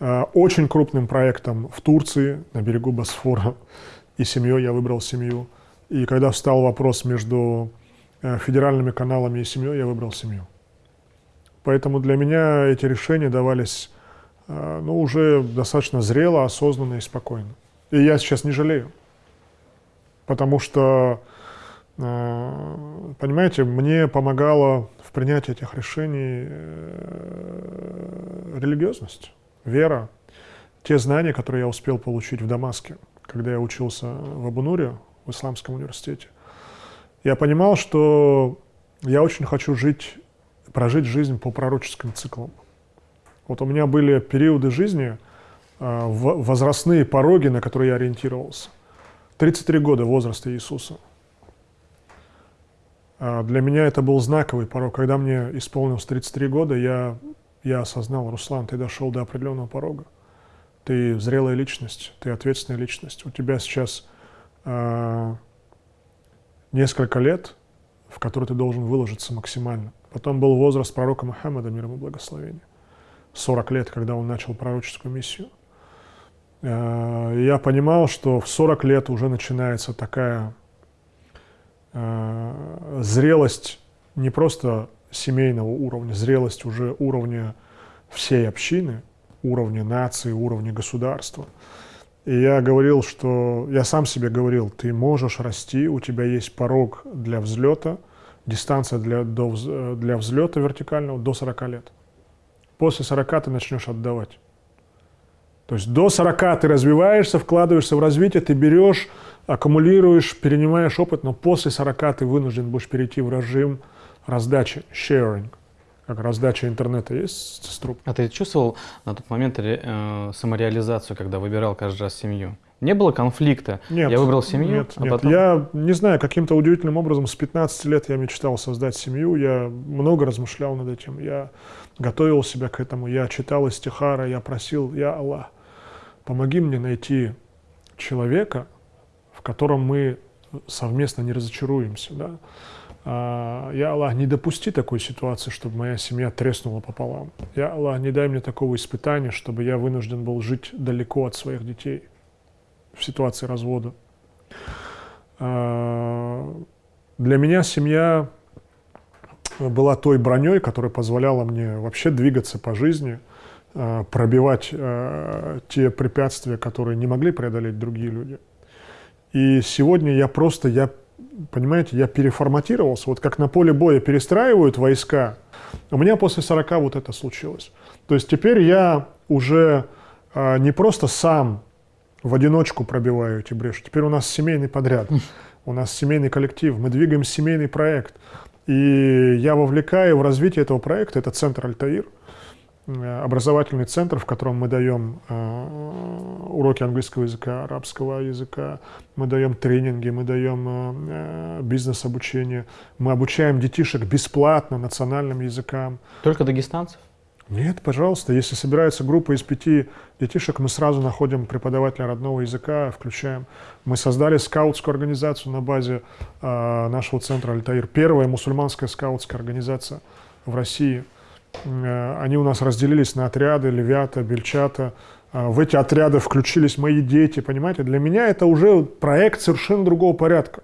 э, очень крупным проектом в Турции, на берегу Босфора, и семьей. Я выбрал семью. И когда встал вопрос между э, федеральными каналами и семьей, я выбрал семью. Поэтому для меня эти решения давались э, ну, уже достаточно зрело, осознанно и спокойно. И я сейчас не жалею. Потому что, э, понимаете, мне помогала в принятии этих решений религиозность, вера, те знания, которые я успел получить в Дамаске, когда я учился в Абунуре, в Исламском университете. Я понимал, что я очень хочу жить, прожить жизнь по пророческим циклам. Вот у меня были периоды жизни, а, возрастные пороги, на которые я ориентировался. 33 года возраста Иисуса. А, для меня это был знаковый порог. Когда мне исполнилось 33 года, я, я осознал, Руслан, ты дошел до определенного порога. Ты зрелая личность, ты ответственная личность. У тебя сейчас а, несколько лет, в которые ты должен выложиться максимально. Потом был возраст пророка Мухаммада, мир ему благословения. 40 лет, когда он начал пророческую миссию. А, я понимал, что в 40 лет уже начинается такая а, зрелость не просто семейного уровня, зрелость уже уровня всей общины, уровня нации, уровня государства. И я говорил, что я сам себе говорил, ты можешь расти, у тебя есть порог для взлета, дистанция для, до, для взлета вертикального до 40 лет. После 40 ты начнешь отдавать. То есть до 40 ты развиваешься, вкладываешься в развитие, ты берешь, аккумулируешь, перенимаешь опыт, но после 40 ты вынужден будешь перейти в режим раздачи, sharing как раздача интернета есть с труб. А ты чувствовал на тот момент э, самореализацию, когда выбирал каждый раз семью? Не было конфликта? Нет. Я выбрал семью, нет, а нет. потом... Я не знаю, каким-то удивительным образом с 15 лет я мечтал создать семью, я много размышлял над этим, я готовил себя к этому, я читал истихара, я просил, я Аллах, помоги мне найти человека, в котором мы совместно не разочаруемся, да, а, я, Аллах, не допусти такой ситуации, чтобы моя семья треснула пополам. Я, Аллах, не дай мне такого испытания, чтобы я вынужден был жить далеко от своих детей в ситуации развода. А, для меня семья была той броней, которая позволяла мне вообще двигаться по жизни, а, пробивать те препятствия, которые не могли преодолеть другие люди. И сегодня я просто, я понимаете, я переформатировался. Вот как на поле боя перестраивают войска, у меня после 40 вот это случилось. То есть теперь я уже а, не просто сам в одиночку пробиваю эти бреши, теперь у нас семейный подряд, у нас семейный коллектив, мы двигаем семейный проект. И я вовлекаю в развитие этого проекта, это центр «Альтаир», Э, образовательный центр, в котором мы даем э, уроки английского языка, арабского языка, мы даем тренинги, мы даем э, бизнес-обучение, мы обучаем детишек бесплатно национальным языкам. Только дагестанцев? Нет, пожалуйста. Если собирается группа из пяти детишек, мы сразу находим преподавателя родного языка, включаем. Мы создали скаутскую организацию на базе э, нашего центра «Альтаир». Первая мусульманская скаутская организация в России – Э, они у нас разделились на отряды, левята, бельчата. Э, в эти отряды включились мои дети, понимаете? Для меня это уже проект совершенно другого порядка.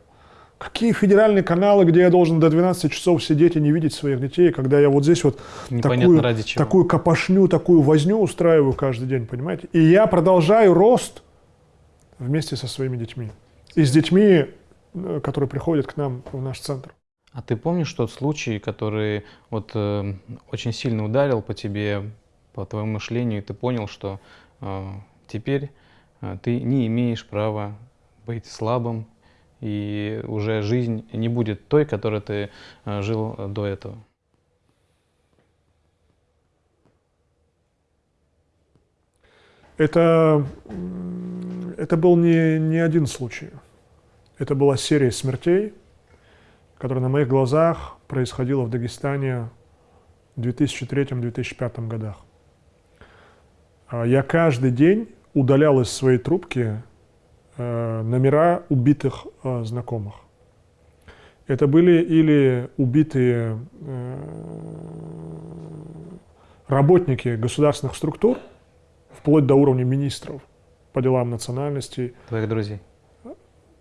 Какие федеральные каналы, где я должен до 12 часов сидеть и не видеть своих детей, когда я вот здесь вот такую, ради чего. такую копошню, такую возню устраиваю каждый день, понимаете? И я продолжаю рост вместе со своими детьми. И с детьми, э, которые приходят к нам в наш центр. А ты помнишь тот случай, который вот э, очень сильно ударил по тебе, по твоему мышлению, и ты понял, что э, теперь э, ты не имеешь права быть слабым, и уже жизнь не будет той, которой ты э, жил до этого? Это, это был не, не один случай. Это была серия смертей, которая на моих глазах происходила в Дагестане в 2003-2005 годах. А я каждый день удалял из своей трубки номера убитых э, знакомых. Это были или убитые э, работники государственных структур, вплоть до уровня министров по делам национальностей. Твоих друзей?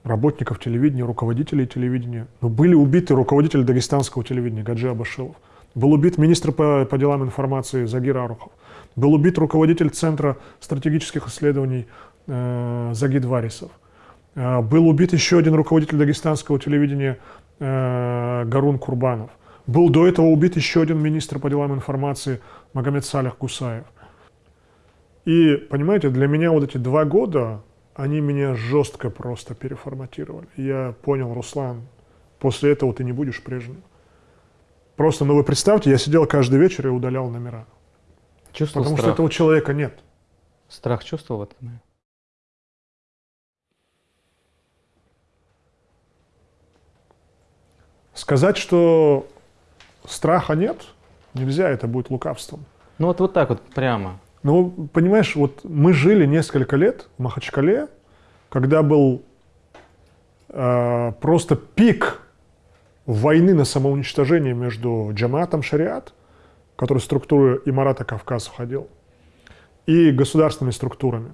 Работников телевидения, руководителей телевидения. Но были убиты руководители дагестанского телевидения Гаджи Абашилов. Был убит министр по, по делам информации Загир Арухов. Был убит руководитель Центра стратегических исследований э, Загид Варисов. Э, был убит еще один руководитель дагестанского телевидения э, Гарун Курбанов. Был до этого убит еще один министр по делам информации Магомед Салях Гусаев. И, понимаете, для меня вот эти два года, они меня жестко просто переформатировали. Я понял, Руслан, после этого ты не будешь прежним. Просто, ну вы представьте, я сидел каждый вечер и удалял номера. Чувствовал потому страх? что этого человека нет. Страх чувствовал в этот момент? Сказать, что страха нет, нельзя, это будет лукавством. Ну вот, вот так вот прямо. Ну, понимаешь, вот мы жили несколько лет в Махачкале, когда был э, просто пик войны на самоуничтожение между джаматом шариат, который в структуру Имарата Кавказ входил, и государственными структурами.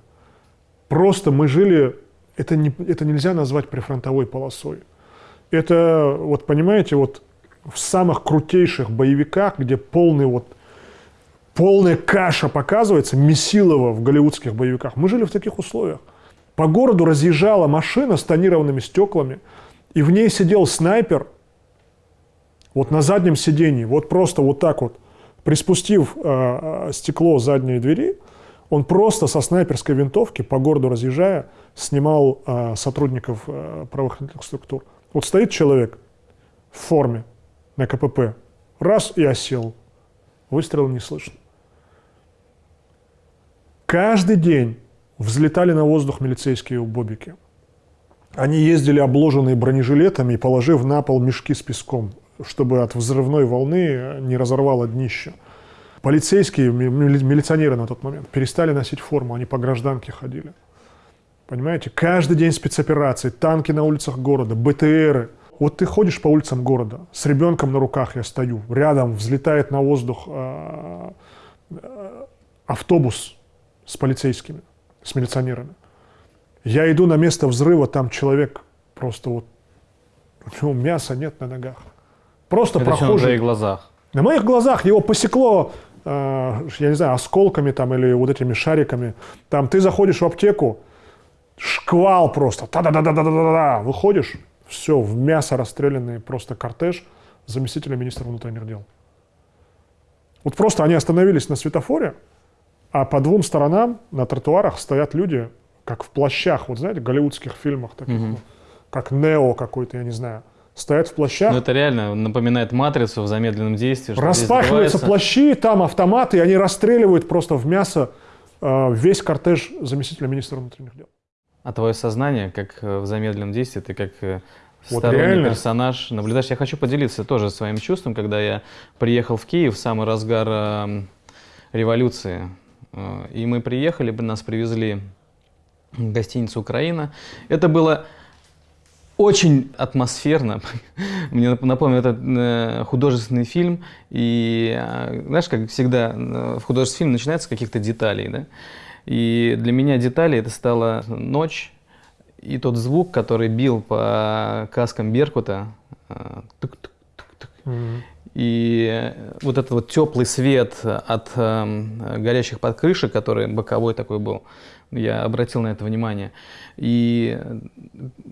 Просто мы жили, это, не, это нельзя назвать прифронтовой полосой. Это, вот понимаете, вот в самых крутейших боевиках, где полный вот полная каша показывается, Месилова в голливудских боевиках. Мы жили в таких условиях. По городу разъезжала машина с тонированными стеклами, и в ней сидел снайпер, вот на заднем сидении, вот просто вот так вот, приспустив э, стекло задней двери, он просто со снайперской винтовки по городу разъезжая снимал э, сотрудников э, правоохранительных структур. Вот стоит человек в форме на КПП, раз и осел, выстрела не слышно. Каждый день взлетали на воздух милицейские бобики. Они ездили обложенные бронежилетами положив на пол мешки с песком, чтобы от взрывной волны не разорвало днище. Полицейские, милиционеры на тот момент перестали носить форму, они по гражданке ходили. Понимаете, каждый день спецоперации, танки на улицах города, БТРы. Вот ты ходишь по улицам города, с ребенком на руках я стою, рядом взлетает на воздух э, э, автобус с полицейскими, с милиционерами. Я иду на место взрыва, там человек просто вот, у него мяса нет на ногах. Просто Это прохожий. на твоих глазах? На моих глазах его посекло, э, я не знаю, осколками там или вот этими шариками. Там ты заходишь в аптеку, шквал просто, та-да-да-да-да-да-да, выходишь, все, в мясо расстрелянный просто кортеж заместителя министра внутренних дел. Вот просто они остановились на светофоре, а по двум сторонам на тротуарах стоят люди, как в плащах, вот знаете, в голливудских фильмах, таких, ну, как Нео какой-то, я не знаю, стоят в плащах. Ну это реально напоминает матрицу в замедленном действии. Распахиваются плащи, там автоматы, и они расстреливают просто в мясо э, весь кортеж заместителя министра внутренних дел. А твое сознание, как э, в замедленном действии, ты как э, Вот сторонний реально. персонаж наблюдаешь. Я хочу поделиться тоже своим чувством, когда я приехал в Киев в самый разгар э, революции. И мы приехали, нас привезли в гостиницу «Украина». Это было очень атмосферно. Мне нап- напомнил этот э, художественный фильм. И знаешь, как всегда в художественном фильме начинается с каких-то деталей. Да? И для меня детали это стала ночь и тот звук, который бил по каскам Беркута. э, тук-тук-тук-тук. И э, вот этот вот теплый свет от эм, горящих подкрышек, который боковой такой был, я обратил на это внимание. И э,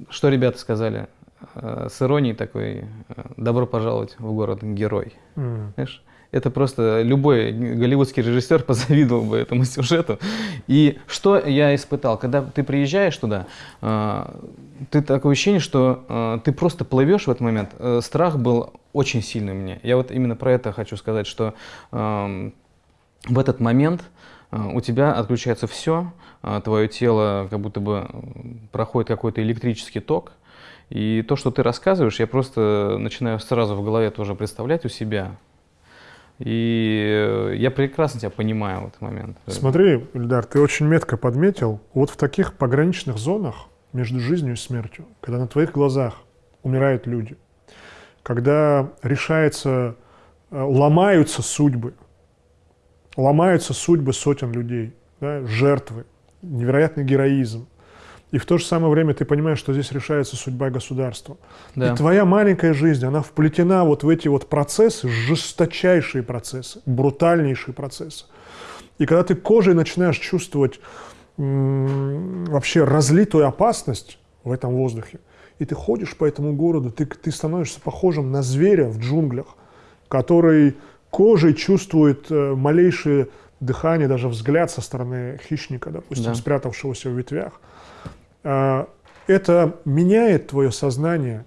что ребята сказали? э, с иронией такой э, «добро пожаловать в город герой». М. Знаешь, это просто любой голливудский режиссер позавидовал бы этому сюжету. И что я испытал, когда ты приезжаешь туда, э, ты такое ощущение, что э, ты просто плывешь в этот момент. Э, Страх был очень сильный меня. Я вот именно про это хочу сказать, что эм, в этот момент у тебя отключается все, твое тело как будто бы проходит какой-то электрический ток. И то, что ты рассказываешь, я просто начинаю сразу в голове тоже представлять у себя. И э, я прекрасно тебя понимаю в этот момент. Смотри, Ильдар, ты очень метко подметил, вот в таких пограничных зонах между жизнью и смертью, когда на твоих глазах умирают люди, когда решается, э, ломаются судьбы, ломаются судьбы сотен людей, да, жертвы, невероятный героизм. И в то же самое время ты понимаешь, что здесь решается судьба государства. Да. И твоя маленькая жизнь, она вплетена вот в эти вот процессы, жесточайшие процессы, брутальнейшие процессы. И когда ты кожей начинаешь чувствовать вообще разлитую опасность в этом воздухе, и ты ходишь по этому городу, ты, ты становишься похожим на зверя в джунглях, который кожей чувствует э, малейшее дыхание, даже взгляд со стороны хищника, допустим, Да. спрятавшегося в ветвях. А, Это меняет твое сознание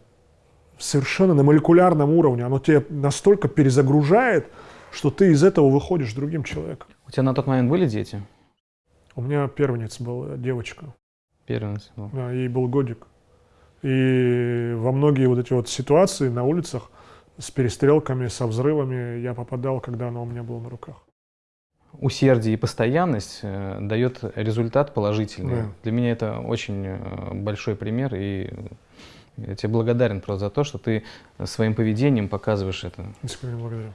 совершенно на молекулярном уровне. Оно тебя настолько перезагружает, что ты из этого выходишь другим человеком. У тебя на тот момент были дети? У меня первенец была девочка, Первенец был. да, ей был годик. И во многие вот эти вот ситуации на улицах с перестрелками, со взрывами я попадал, когда она у меня была на руках. Усердие и постоянность э, дает результат положительный. Да. Для меня это очень э, большой пример, и я тебе благодарен просто за то, что ты своим поведением показываешь это. Искренне благодарю.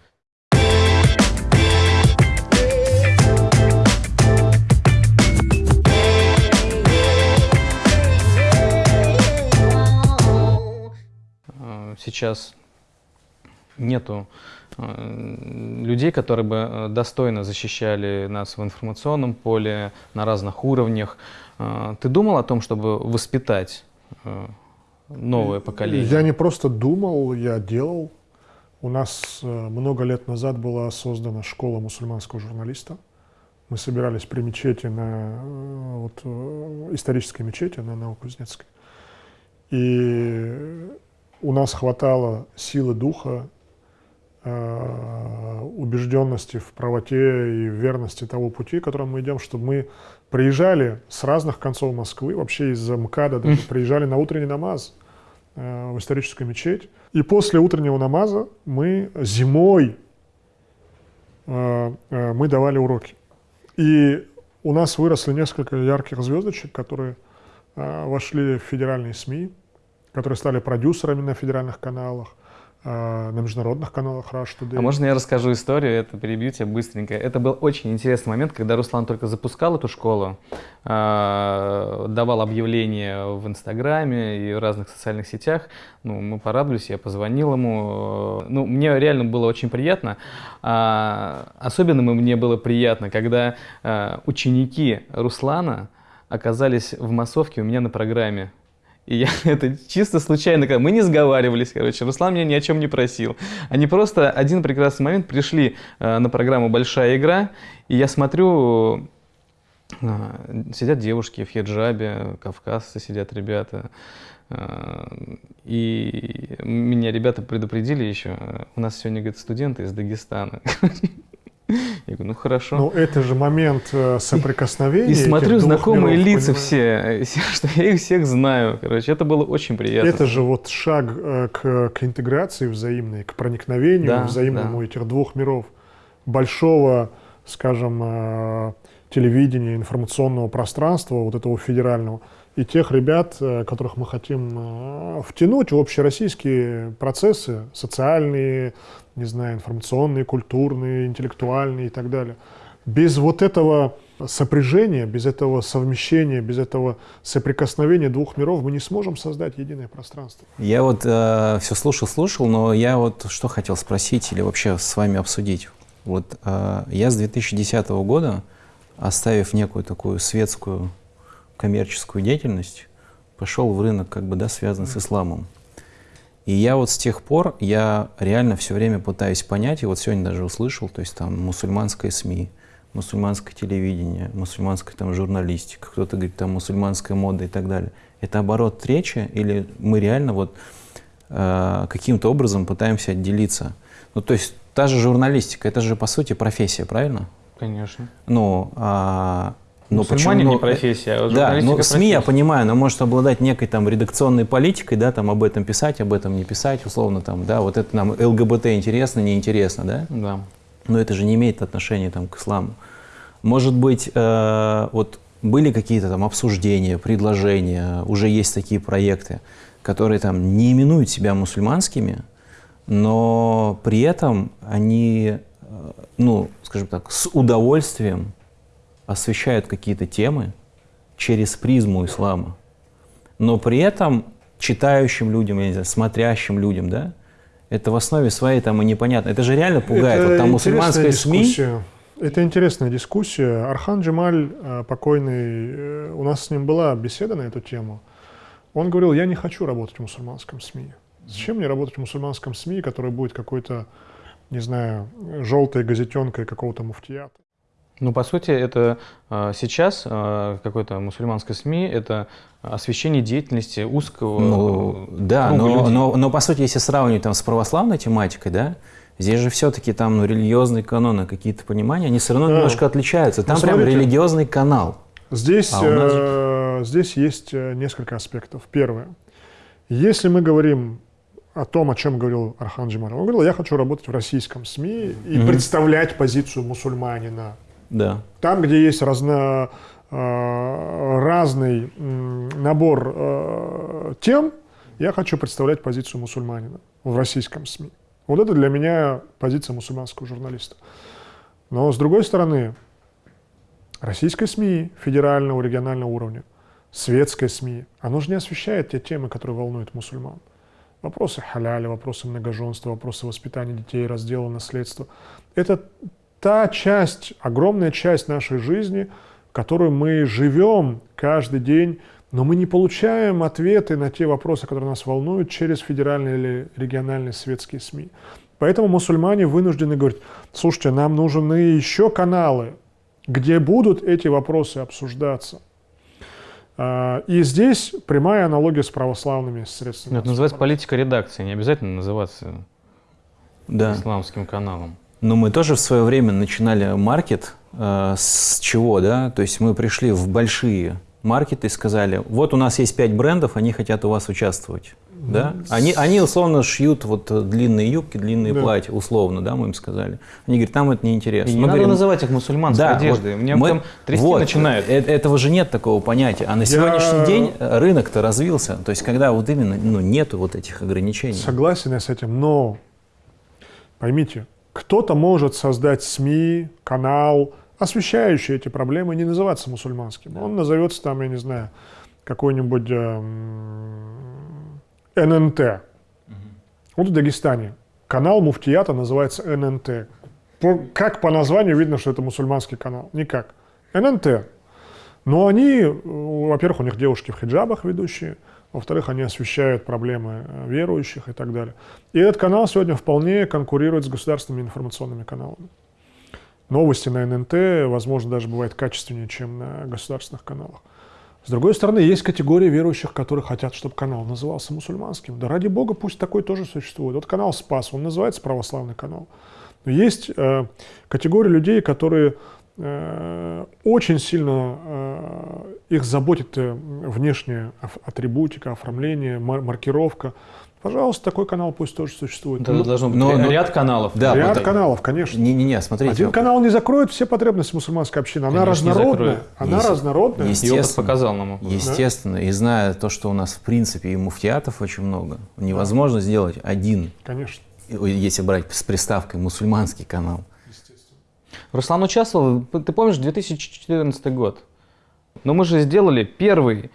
Э, Сейчас нету э, людей, которые бы э, достойно защищали нас в информационном поле на разных уровнях. Э, Ты думал о том, чтобы воспитать новое поколение? Я не просто думал, я делал. У нас много лет назад была создана школа мусульманского журналиста. Мы собирались при мечети на вот, исторической мечети на Новокузнецкой. И у нас хватало силы духа, убежденности в правоте и верности того пути, которым мы идем, чтобы мы приезжали с разных концов Москвы, вообще из МКАДа даже, приезжали на утренний намаз э, в историческую мечеть. И после утреннего намаза мы зимой э, э, мы давали уроки. И у нас выросли несколько ярких звездочек, которые э, вошли в федеральные СМИ, которые стали продюсерами на федеральных каналах, э, на международных каналах Rush Today. А можно я расскажу историю, это перебью тебя быстренько. Это был очень интересный момент, когда Руслан только запускал эту школу, э, давал объявления в Инстаграме и в разных социальных сетях. Ну, мы порадовались, я позвонил ему. э, Ну, мне реально было очень приятно. А, особенно мне было приятно, когда э, ученики Руслана оказались в массовке у меня на программе. И я это чисто случайно, мы не сговаривались, короче, Руслан меня ни о чем не просил. Они просто один прекрасный момент пришли э, на программу «Большая игра», и я смотрю, э, сидят девушки в хиджабе, кавказцы сидят ребята. Э, И меня ребята предупредили еще, у нас сегодня, говорит, студенты из Дагестана. Я говорю, ну хорошо. Ну, это же момент э, соприкосновения. И этих смотрю, знакомые миров, лица понимаешь? все, что я их всех знаю. Короче, это было очень приятно. Это же вот шаг э, к, к интеграции взаимной, к проникновению Да, взаимному да. этих двух миров. Большого, скажем, э, телевидения, информационного пространства, вот этого федерального, и тех ребят, э, которых мы хотим э, втянуть в общероссийские процессы, социальные, не знаю, информационные, культурные, интеллектуальные и так далее. Без вот этого сопряжения, без этого совмещения, без этого соприкосновения двух миров мы не сможем создать единое пространство. Я вот все слушал, слушал, но я вот что хотел спросить или вообще с вами обсудить. Вот э, я с 2010 года, оставив некую такую светскую коммерческую деятельность, пошел в рынок, как бы, да, связанный с исламом. И я вот с тех пор, я реально все время пытаюсь понять, и вот сегодня даже услышал, то есть там мусульманское СМИ, мусульманское телевидение, мусульманская там журналистика, кто-то говорит там мусульманская мода и так далее. Это оборот речи или мы реально вот э, каким-то образом пытаемся отделиться? Ну то есть та же журналистика, это же по сути профессия, правильно? Конечно. Ну, а, ну Мусульмане почему? не Ну, профессия, а Да, журналистика ну СМИ я профессия. понимаю, но может обладать некой там редакционной политикой, да, там об этом писать, об этом не писать, условно там, да, вот это нам ЛГБТ интересно, неинтересно, да? Да. Но это же не имеет отношения там к исламу. Может быть, э, вот были какие-то там обсуждения, предложения, уже есть такие проекты, которые там не именуют себя мусульманскими, но при этом они, э, ну, скажем так, с удовольствием освещают какие-то темы через призму ислама. Но при этом читающим людям, я не знаю, смотрящим людям, да, это в основе своей там и непонятно. Это же реально пугает. Это вот там мусульманская СМИ, дискуссия. Это интересная дискуссия. Архан Джемаль, э, покойный, э, у нас с ним была беседа на эту тему. Он говорил, я не хочу работать в мусульманском СМИ. Зачем мне работать в мусульманском СМИ, который будет какой-то, не знаю, желтой газетенкой какого-то муфтията? Ну, по сути, это э, сейчас э, какой-то мусульманской СМИ это освещение деятельности узкого Ну, да, круга но, людей. но, но по сути, если сравнивать там с православной тематикой, да, здесь же все-таки там ну, религиозные каноны, какие-то понимания, они все равно Да. немножко отличаются. Там Ну, прям смотрите. религиозный канал. Здесь, А нас э, здесь есть э, несколько аспектов. Первое. Если мы говорим о том, о чем говорил Архан Джемаль, он говорил, я хочу работать в российском СМИ и Мгм. представлять позицию мусульманина. Да. Там, где есть разно, э, разный набор э, тем, я хочу представлять позицию мусульманина в российском СМИ. Вот это для меня позиция мусульманского журналиста. Но с другой стороны, российское СМИ федерального, регионального уровня, светское СМИ, оно же не освещает те темы, которые волнуют мусульман. Вопросы халяля, вопросы многоженства, вопросы воспитания детей, раздела наследства. Это та часть, огромная часть нашей жизни, в которой мы живем каждый день, но мы не получаем ответы на те вопросы, которые нас волнуют, через федеральные или региональные светские СМИ. Поэтому мусульмане вынуждены говорить, слушайте, нам нужны еще каналы, где будут эти вопросы обсуждаться. А, И здесь прямая аналогия с православными средствами. Это называется политика редакции, не обязательно называться Да. исламским каналом. Но мы тоже в свое время начинали маркет э, с чего, да? То есть мы пришли в большие маркеты и сказали, вот у нас есть пять брендов, они хотят у вас участвовать. Да? Они, они условно шьют вот длинные юбки, длинные Да. платья, условно, да, мы им сказали. Они говорят, нам это неинтересно. И не Мы надо говорим, называть их мусульманской Да, одеждой. вот Мне мы- там трясти вот, начинают. э- Этого же нет такого понятия. А на сегодняшний день рынок-то развился. То есть, когда вот именно ну, нету вот этих ограничений. Согласен я с этим, но поймите, кто-то может создать СМИ, канал, освещающий эти проблемы, не называться мусульманским. Он назовется там, я не знаю, какой-нибудь эм, ННТ. Вот в Дагестане канал Муфтията называется ННТ. По- как по названию видно, что это мусульманский канал? Никак. ННТ. Но они, э, во-первых, у них девушки в хиджабах ведущие, во-вторых, они освещают проблемы э, верующих и так далее. И этот канал сегодня вполне конкурирует с государственными информационными каналами. Новости на ННТ, возможно, даже бывают качественнее, чем на государственных каналах. С другой стороны, есть категории верующих, которые хотят, чтобы канал назывался мусульманским. Да ради бога, пусть такой тоже существует. Вот канал «Спас», он называется православный канал. Но есть э, категория людей, которые очень сильно э, их заботит э, внешняя атрибутика, оформление, мар- маркировка. Пожалуйста, такой канал пусть тоже существует. Это Ну, должно быть но- но- ряд каналов. Да, ряд вот- каналов, конечно. Не-не-не, смотрите. Один канал не закроет все потребности мусульманской общины. Она Конечно, не разнородная. Она Есть- разнородная. есть- И опыт Естественно. показал нам. Естественно, и зная то, что у нас в принципе и муфтиатов очень много, невозможно сделать один, Конечно. если брать с приставкой мусульманский канал. Руслан участвовал, ты помнишь, 2014 год. Но мы же сделали первый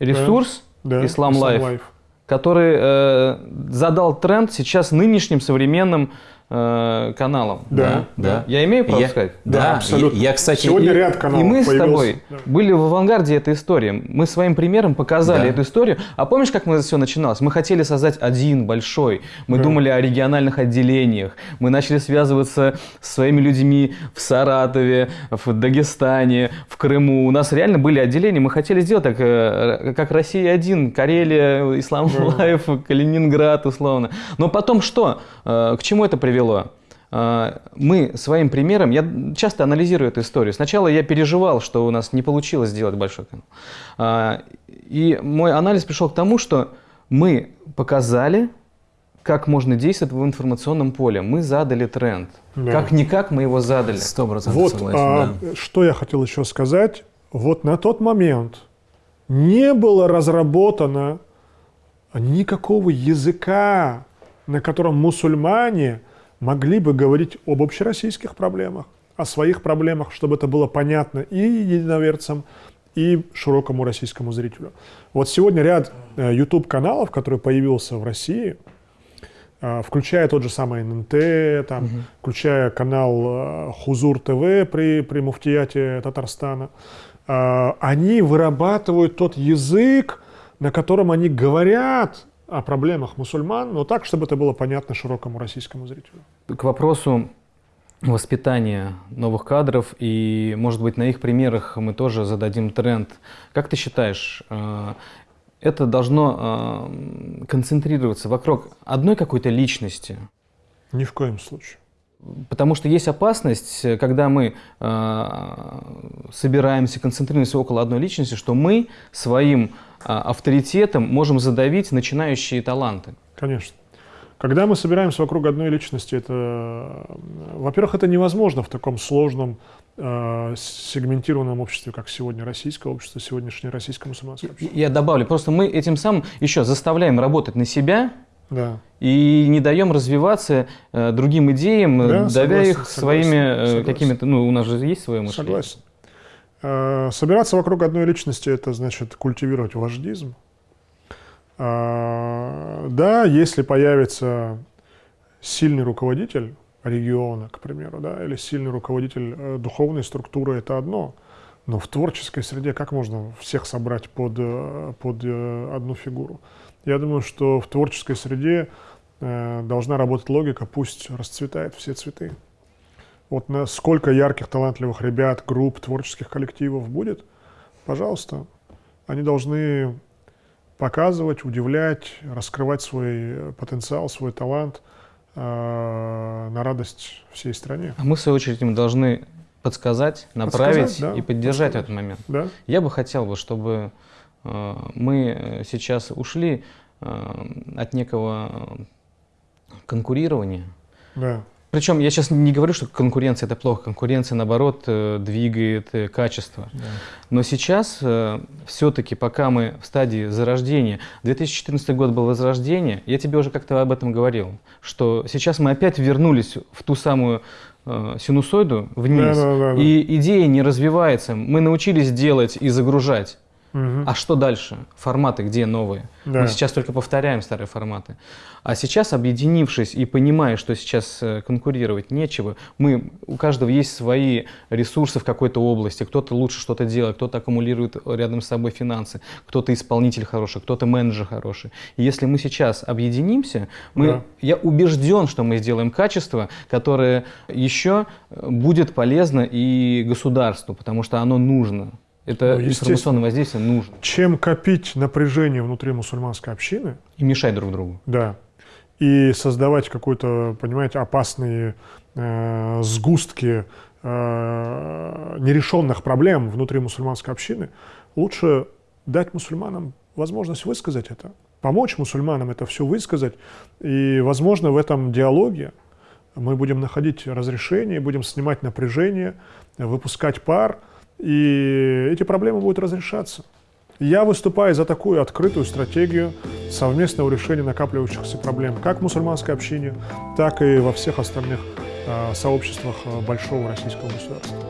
ресурс Да, Islam Life, который э, задал тренд сейчас нынешним современным э, каналам. Да, да. Я имею право Я- сказать? Да, Да, абсолютно. Я, я, кстати, Сегодня и- ряд каналов И мы с появился. тобой Да. были в авангарде этой истории. Мы своим примером показали Да. эту историю. А помнишь, как мы все начиналось? Мы хотели создать один большой. Мы Да. думали о региональных отделениях. Мы начали связываться с своими людьми в Саратове, в Дагестане, в Крыму. У нас реально были отделения. Мы хотели сделать так, э, как Россия-1, Карелия, Islam Life, Калининград, условно. Но потом что? Э, К чему это привело? А, мы своим примером, я часто анализирую эту историю. Сначала я переживал, что у нас не получилось сделать большой канал. А, И мой анализ пришел к тому, что мы показали, как можно действовать в информационном поле. Мы задали тренд. Да. Как-никак мы его задали. Сто процентов Вот согласен, а, да. что я хотел еще сказать. Вот на тот момент не было разработано никакого языка, на котором мусульмане могли бы говорить об общероссийских проблемах, о своих проблемах, чтобы это было понятно и единоверцам, и широкому российскому зрителю. Вот сегодня ряд YouTube-каналов, который появился в России, а, включая тот же самый ННТ, там, включая канал а, Хузур ТВ при, при муфтияте Татарстана, они вырабатывают тот язык, на котором они говорят о проблемах мусульман, но так, чтобы это было понятно широкому российскому зрителю. К вопросу воспитания новых кадров, и, может быть, на их примерах мы тоже зададим тренд. Как ты считаешь, э, это должно э, концентрироваться вокруг одной какой-то личности? Ни в коем случае. Потому что есть опасность, э, когда мы э, собираемся, концентрируемся около одной личности, что мы своим э, авторитетом можем задавить начинающие таланты. Конечно. Когда мы собираемся вокруг одной личности, это, э, во-первых, это невозможно в таком сложном э, сегментированном обществе, как сегодня российское общество, сегодняшнее российское мусульманское общество. Я добавлю, просто мы этим самым еще заставляем работать на себя, Да. и не даем развиваться э, другим идеям, э, Да, давя согласен, их согласен, своими э, какими-то, ну, у нас же есть свое мышление. Согласен. Э, Собираться вокруг одной личности – это значит культивировать вождизм. А, Да, если появится сильный руководитель региона, к примеру, да, или сильный руководитель э, духовной структуры – это одно. Но в творческой среде как можно всех собрать под, э, под э, одну фигуру? Я думаю, что в творческой среде э, должна работать логика «пусть расцветает все цветы». Вот на сколько ярких, талантливых ребят, групп, творческих коллективов будет, пожалуйста, они должны показывать, удивлять, раскрывать свой э, потенциал, свой талант э, на радость всей стране. А мы, в свою очередь, им должны подсказать, направить Подсказать, да, и поддержать подсказать. этот момент. Да? Я бы хотел, бы, чтобы мы э, сейчас ушли э, от некого э, конкурирования. Да. Причем я сейчас не говорю, что конкуренция это плохо. Конкуренция, наоборот, э, двигает э, качество. Но сейчас все-таки, пока мы в стадии зарождения, 2014 год был возрождение, я тебе уже как-то об этом говорил, что сейчас мы опять вернулись в ту самую э, синусоиду вниз, Да-да-да-да. и идея не развивается. Мы научились делать и загружать. Мгм. А что дальше? Форматы где новые? Да. Мы сейчас только повторяем старые форматы. А сейчас, объединившись и понимая, что сейчас э, конкурировать нечего, мы, у каждого есть свои ресурсы в какой-то области. Кто-то лучше что-то делает, кто-то аккумулирует рядом с собой финансы, кто-то исполнитель хороший, кто-то менеджер хороший. И если мы сейчас объединимся, мы, Да. я убежден, что мы сделаем качество, которое еще э, будет полезно и государству, потому что оно нужно. Это Ну, информационное воздействие нужно. Чем копить напряжение внутри мусульманской общины, И мешать друг другу. да, и создавать какой-то, понимаете, опасные э, сгустки э, нерешенных проблем внутри мусульманской общины, лучше дать мусульманам возможность высказать это, помочь мусульманам это все высказать, и, возможно, в этом диалоге мы будем находить разрешение, будем снимать напряжение, выпускать пар, и эти проблемы будут разрешаться. Я выступаю за такую открытую стратегию совместного решения накапливающихся проблем как в мусульманской общине, так и во всех остальных э, сообществах э, большого российского государства.